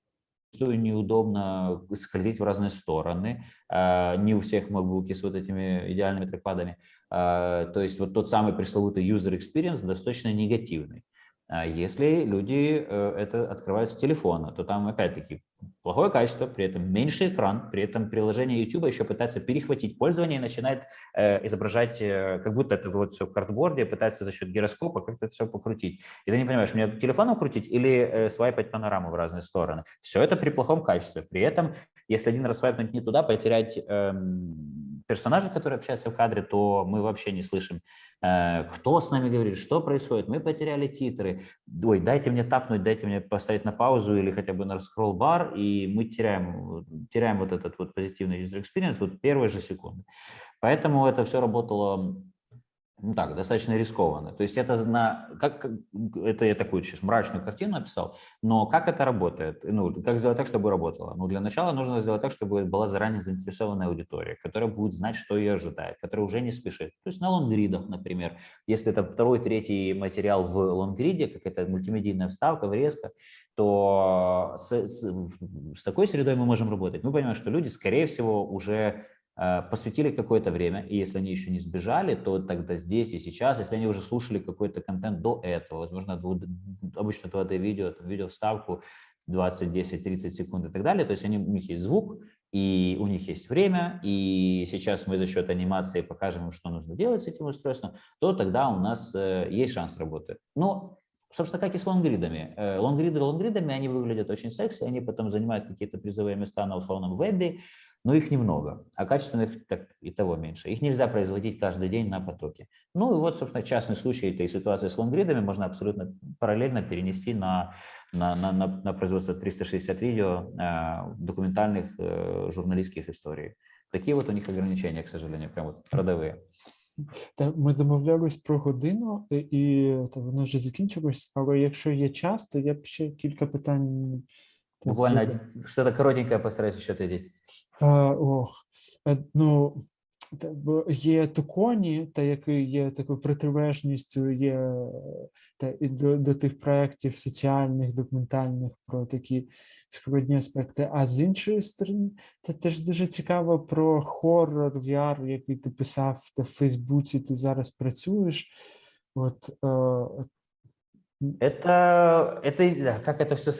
Speaker 2: зачастую неудобно скользить в разные стороны. А, не у всех макбуки с вот этими идеальными трекпадами. А, то есть вот тот самый пресловутый user experience достаточно негативный. А если люди э, это открывают с телефона, то там опять-таки плохое качество, при этом меньший экран, при этом приложение YouTube еще пытается перехватить пользование и начинает э, изображать, э, как будто это вот все в картборде, пытается за счет гироскопа как-то все покрутить. И ты не понимаешь, мне телефоном крутить или свайпать панораму в разные стороны. Все это при плохом качестве. При этом, если один раз свайпнуть не туда, потерять э, персонажа, который общается в кадре, то мы вообще не слышим Э, кто с нами говорит, что происходит, мы потеряли титры, ой, дайте мне тапнуть, дайте мне поставить на паузу или хотя бы на scroll бар, и мы теряем, теряем вот этот вот позитивный user experience вот первые же секунды. Поэтому это все работало ну так, достаточно рискованно. То есть это на, как, это я такую сейчас мрачную картину написал, но как это работает? Ну, как сделать так, чтобы работало? Ну, для начала нужно сделать так, чтобы была заранее заинтересованная аудитория, которая будет знать, что ее ожидает, которая уже не спешит. То есть на лонгридах, например. Если это второй, третий материал в лонгриде, какая-то мультимедийная вставка, врезка, то с, с, с такой средой мы можем работать. Мы понимаем, что люди, скорее всего, уже посвятили какое-то время, и если они еще не сбежали, то тогда здесь и сейчас, если они уже слушали какой-то контент до этого, возможно, обычно 2D видео, там, видео вставку 20, 10, 30 секунд и так далее, то есть они, у них есть звук, и у них есть время, и сейчас мы за счет анимации покажем им, что нужно делать с этим устройством, то тогда у нас э, есть шанс работы. Но, собственно, как и с лонгридами. Э, лонгриды лонгридами, они выглядят очень секси, они потом занимают какие-то призовые места на условном вебе, но их немного, а качественных так и того меньше. Их нельзя производить каждый день на потоке. Ну и вот, собственно, частный случай этой ситуации с лонгридами можно абсолютно параллельно перенести на, на, на, на, на производство 360 видео э, документальных э, журналистских историй. Такие вот у них ограничения, к сожалению, прям вот родовые.
Speaker 1: Та ми домовлялись про годину, і та воно вже закінчилось, але якщо є час, то я б ще кілька питань Та
Speaker 2: Буквально
Speaker 1: супер.
Speaker 2: один- что-то коротенькое постараюсь еще ответить.
Speaker 1: А, ох, е, ну, та- бо є Туконі, та який є такою протилежністю, є е, та, і до, до тих проєктів соціальних, документальних про такі складні аспекти. А з іншої сторони, та теж дуже цікаво про хоррор VR, який ти писав та в Фейсбуці, ти зараз працюєш. От, е,
Speaker 2: Это, это, и- да, как это все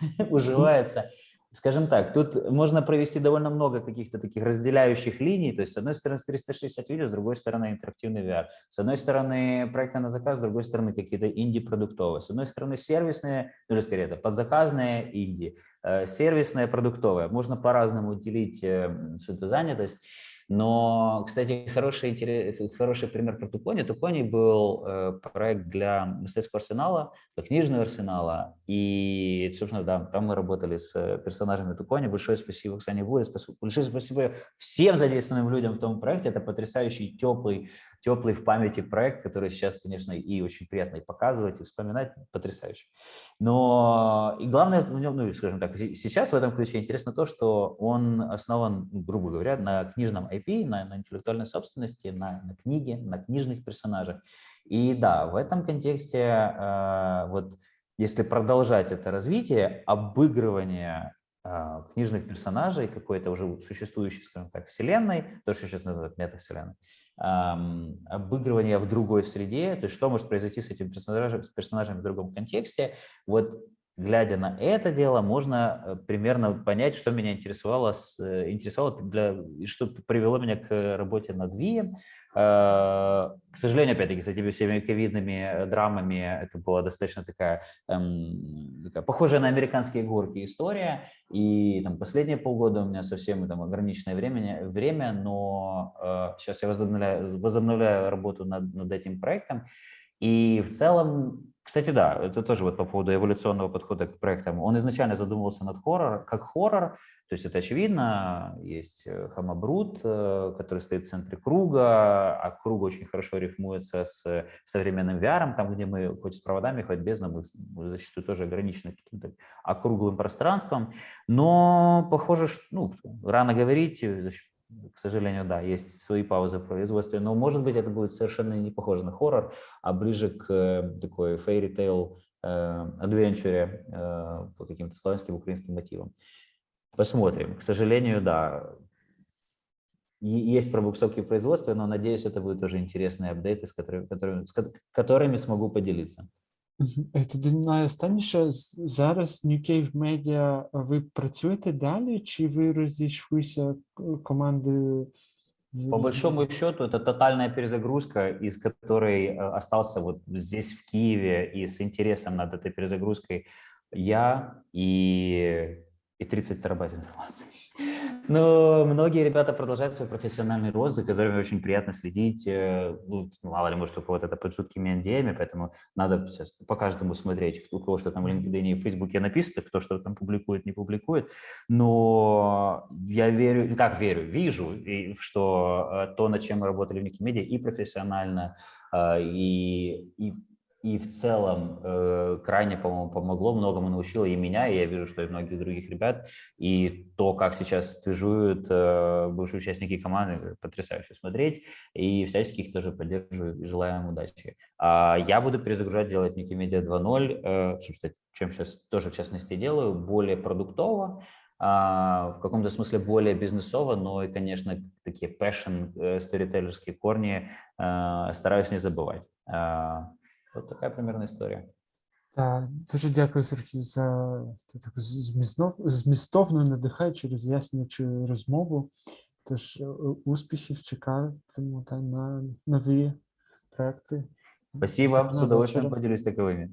Speaker 2: уживается. Скажем так, тут можно провести довольно много каких-то таких разделяющих линий. То есть, с одной стороны, 360 видео, с другой стороны, интерактивный VR. С одной стороны, проекты на заказ, с другой стороны, какие-то инди-продуктовые. С одной стороны, сервисные, ну, или скорее, это подзаказные инди, э, сервисные, продуктовые. Можно по-разному делить э, всю эту занятость. Но, кстати, хороший, хороший пример про Тукони. Тукони был э, проект для мастерского арсенала, для книжного арсенала. И, собственно, да, там мы работали с э, персонажами Тукони. Большое спасибо Оксане Буре, большое спасибо всем задействованным людям в том проекте. Это потрясающий, теплый, теплый в памяти проект, который сейчас, конечно, и очень приятно и показывать, и вспоминать. Потрясающий. Но и главное в нем, ну, скажем так, се- сейчас в этом ключе интересно то, что он основан, ну, грубо говоря, на книжном IP, на, на интеллектуальной собственности, на, на книге, на книжных персонажах. И да, в этом контексте, э, вот если продолжать это развитие, обыгрывание э, книжных персонажей какой-то уже существующей, скажем так, вселенной, то, что сейчас называют метавселенной, ам, обыгрывание в другой среде, то есть что может произойти с этим персонажем, с персонажем в другом контексте, вот глядя на это дело, можно э, примерно понять, что меня интересовало, э, интересовало для, что привело меня к работе над Вием. Э, К сожалению, опять-таки, с этими всеми ковидными э, драмами это была достаточно такая, эм, такая похожая на американские горки история. И там последние полгода у меня совсем там ограниченное время, время но э, сейчас я возобновляю, возобновляю работу над, над этим проектом. И в целом, кстати, да, это тоже вот по поводу эволюционного подхода к проектам. Он изначально задумывался над хоррор, как хоррор, то есть это очевидно, есть э, Хамабрут, э, который стоит в центре круга, а круг очень хорошо рифмуется с современным VR, там, где мы хоть с проводами, хоть без, но мы зачастую тоже ограничены каким-то округлым пространством. Но похоже, что ну, рано говорить, э, к сожалению, да, есть свои паузы в производстве, но, может быть, это будет совершенно не похоже на хоррор, а ближе к э, такой fairy tale э, адвенчуре э, по каким-то славянским, украинским мотивам. Посмотрим. К сожалению, да, есть пробуксовки в производстве, но, надеюсь, это будут тоже интересные апдейты, с которыми, с ко- которыми смогу поделиться.
Speaker 1: Мгм. Е, Тоді найостанніше з- зараз New Cave Media, ви працюєте далі, чи ви розійшлися е, командою? в-
Speaker 2: По
Speaker 1: в-
Speaker 2: большому счету, это тотальная перезагрузка, из которой э, остался вот здесь, в Киеве, и с интересом над этой перезагрузкой я и, и 30 терабайт информации. Но многие ребята продолжают свой профессиональный рост, за которыми очень приятно следить. э, Ну, мало ли, может, у кого-то это под жуткими NDA, поэтому надо сейчас по каждому смотреть, у кого что там в LinkedIn и в Фейсбуке написано, кто что там публикует, не публикует. Но я верю, как верю, вижу, что э, то, над чем мы работали в Никимедиа, и профессионально, э, и, и, и в целом э, крайне, по-моему, помогло, многому научило и меня, и я вижу, что и многих других ребят. И то, как сейчас движуют э, бывшие участники команды, потрясающе смотреть. И всячески их тоже поддерживаю и желаю им удачи. А я буду перезагружать, делать Никимедиа 2.0, э, собственно, чем сейчас тоже в частности делаю, более продуктово, а, в каком-то смысле более бизнесово, но и, конечно, такие passion, э, корни э, стараюсь не забывать. А, така примірна історія.
Speaker 1: Так, дуже дякую, Сергій, за таку змістов, змістовну, надихаючу, роз'яснюючу розмову. Тож е, успіхів чекатиму та на нові проекти.
Speaker 2: Спасибо, с удовольствием поделюсь таковыми.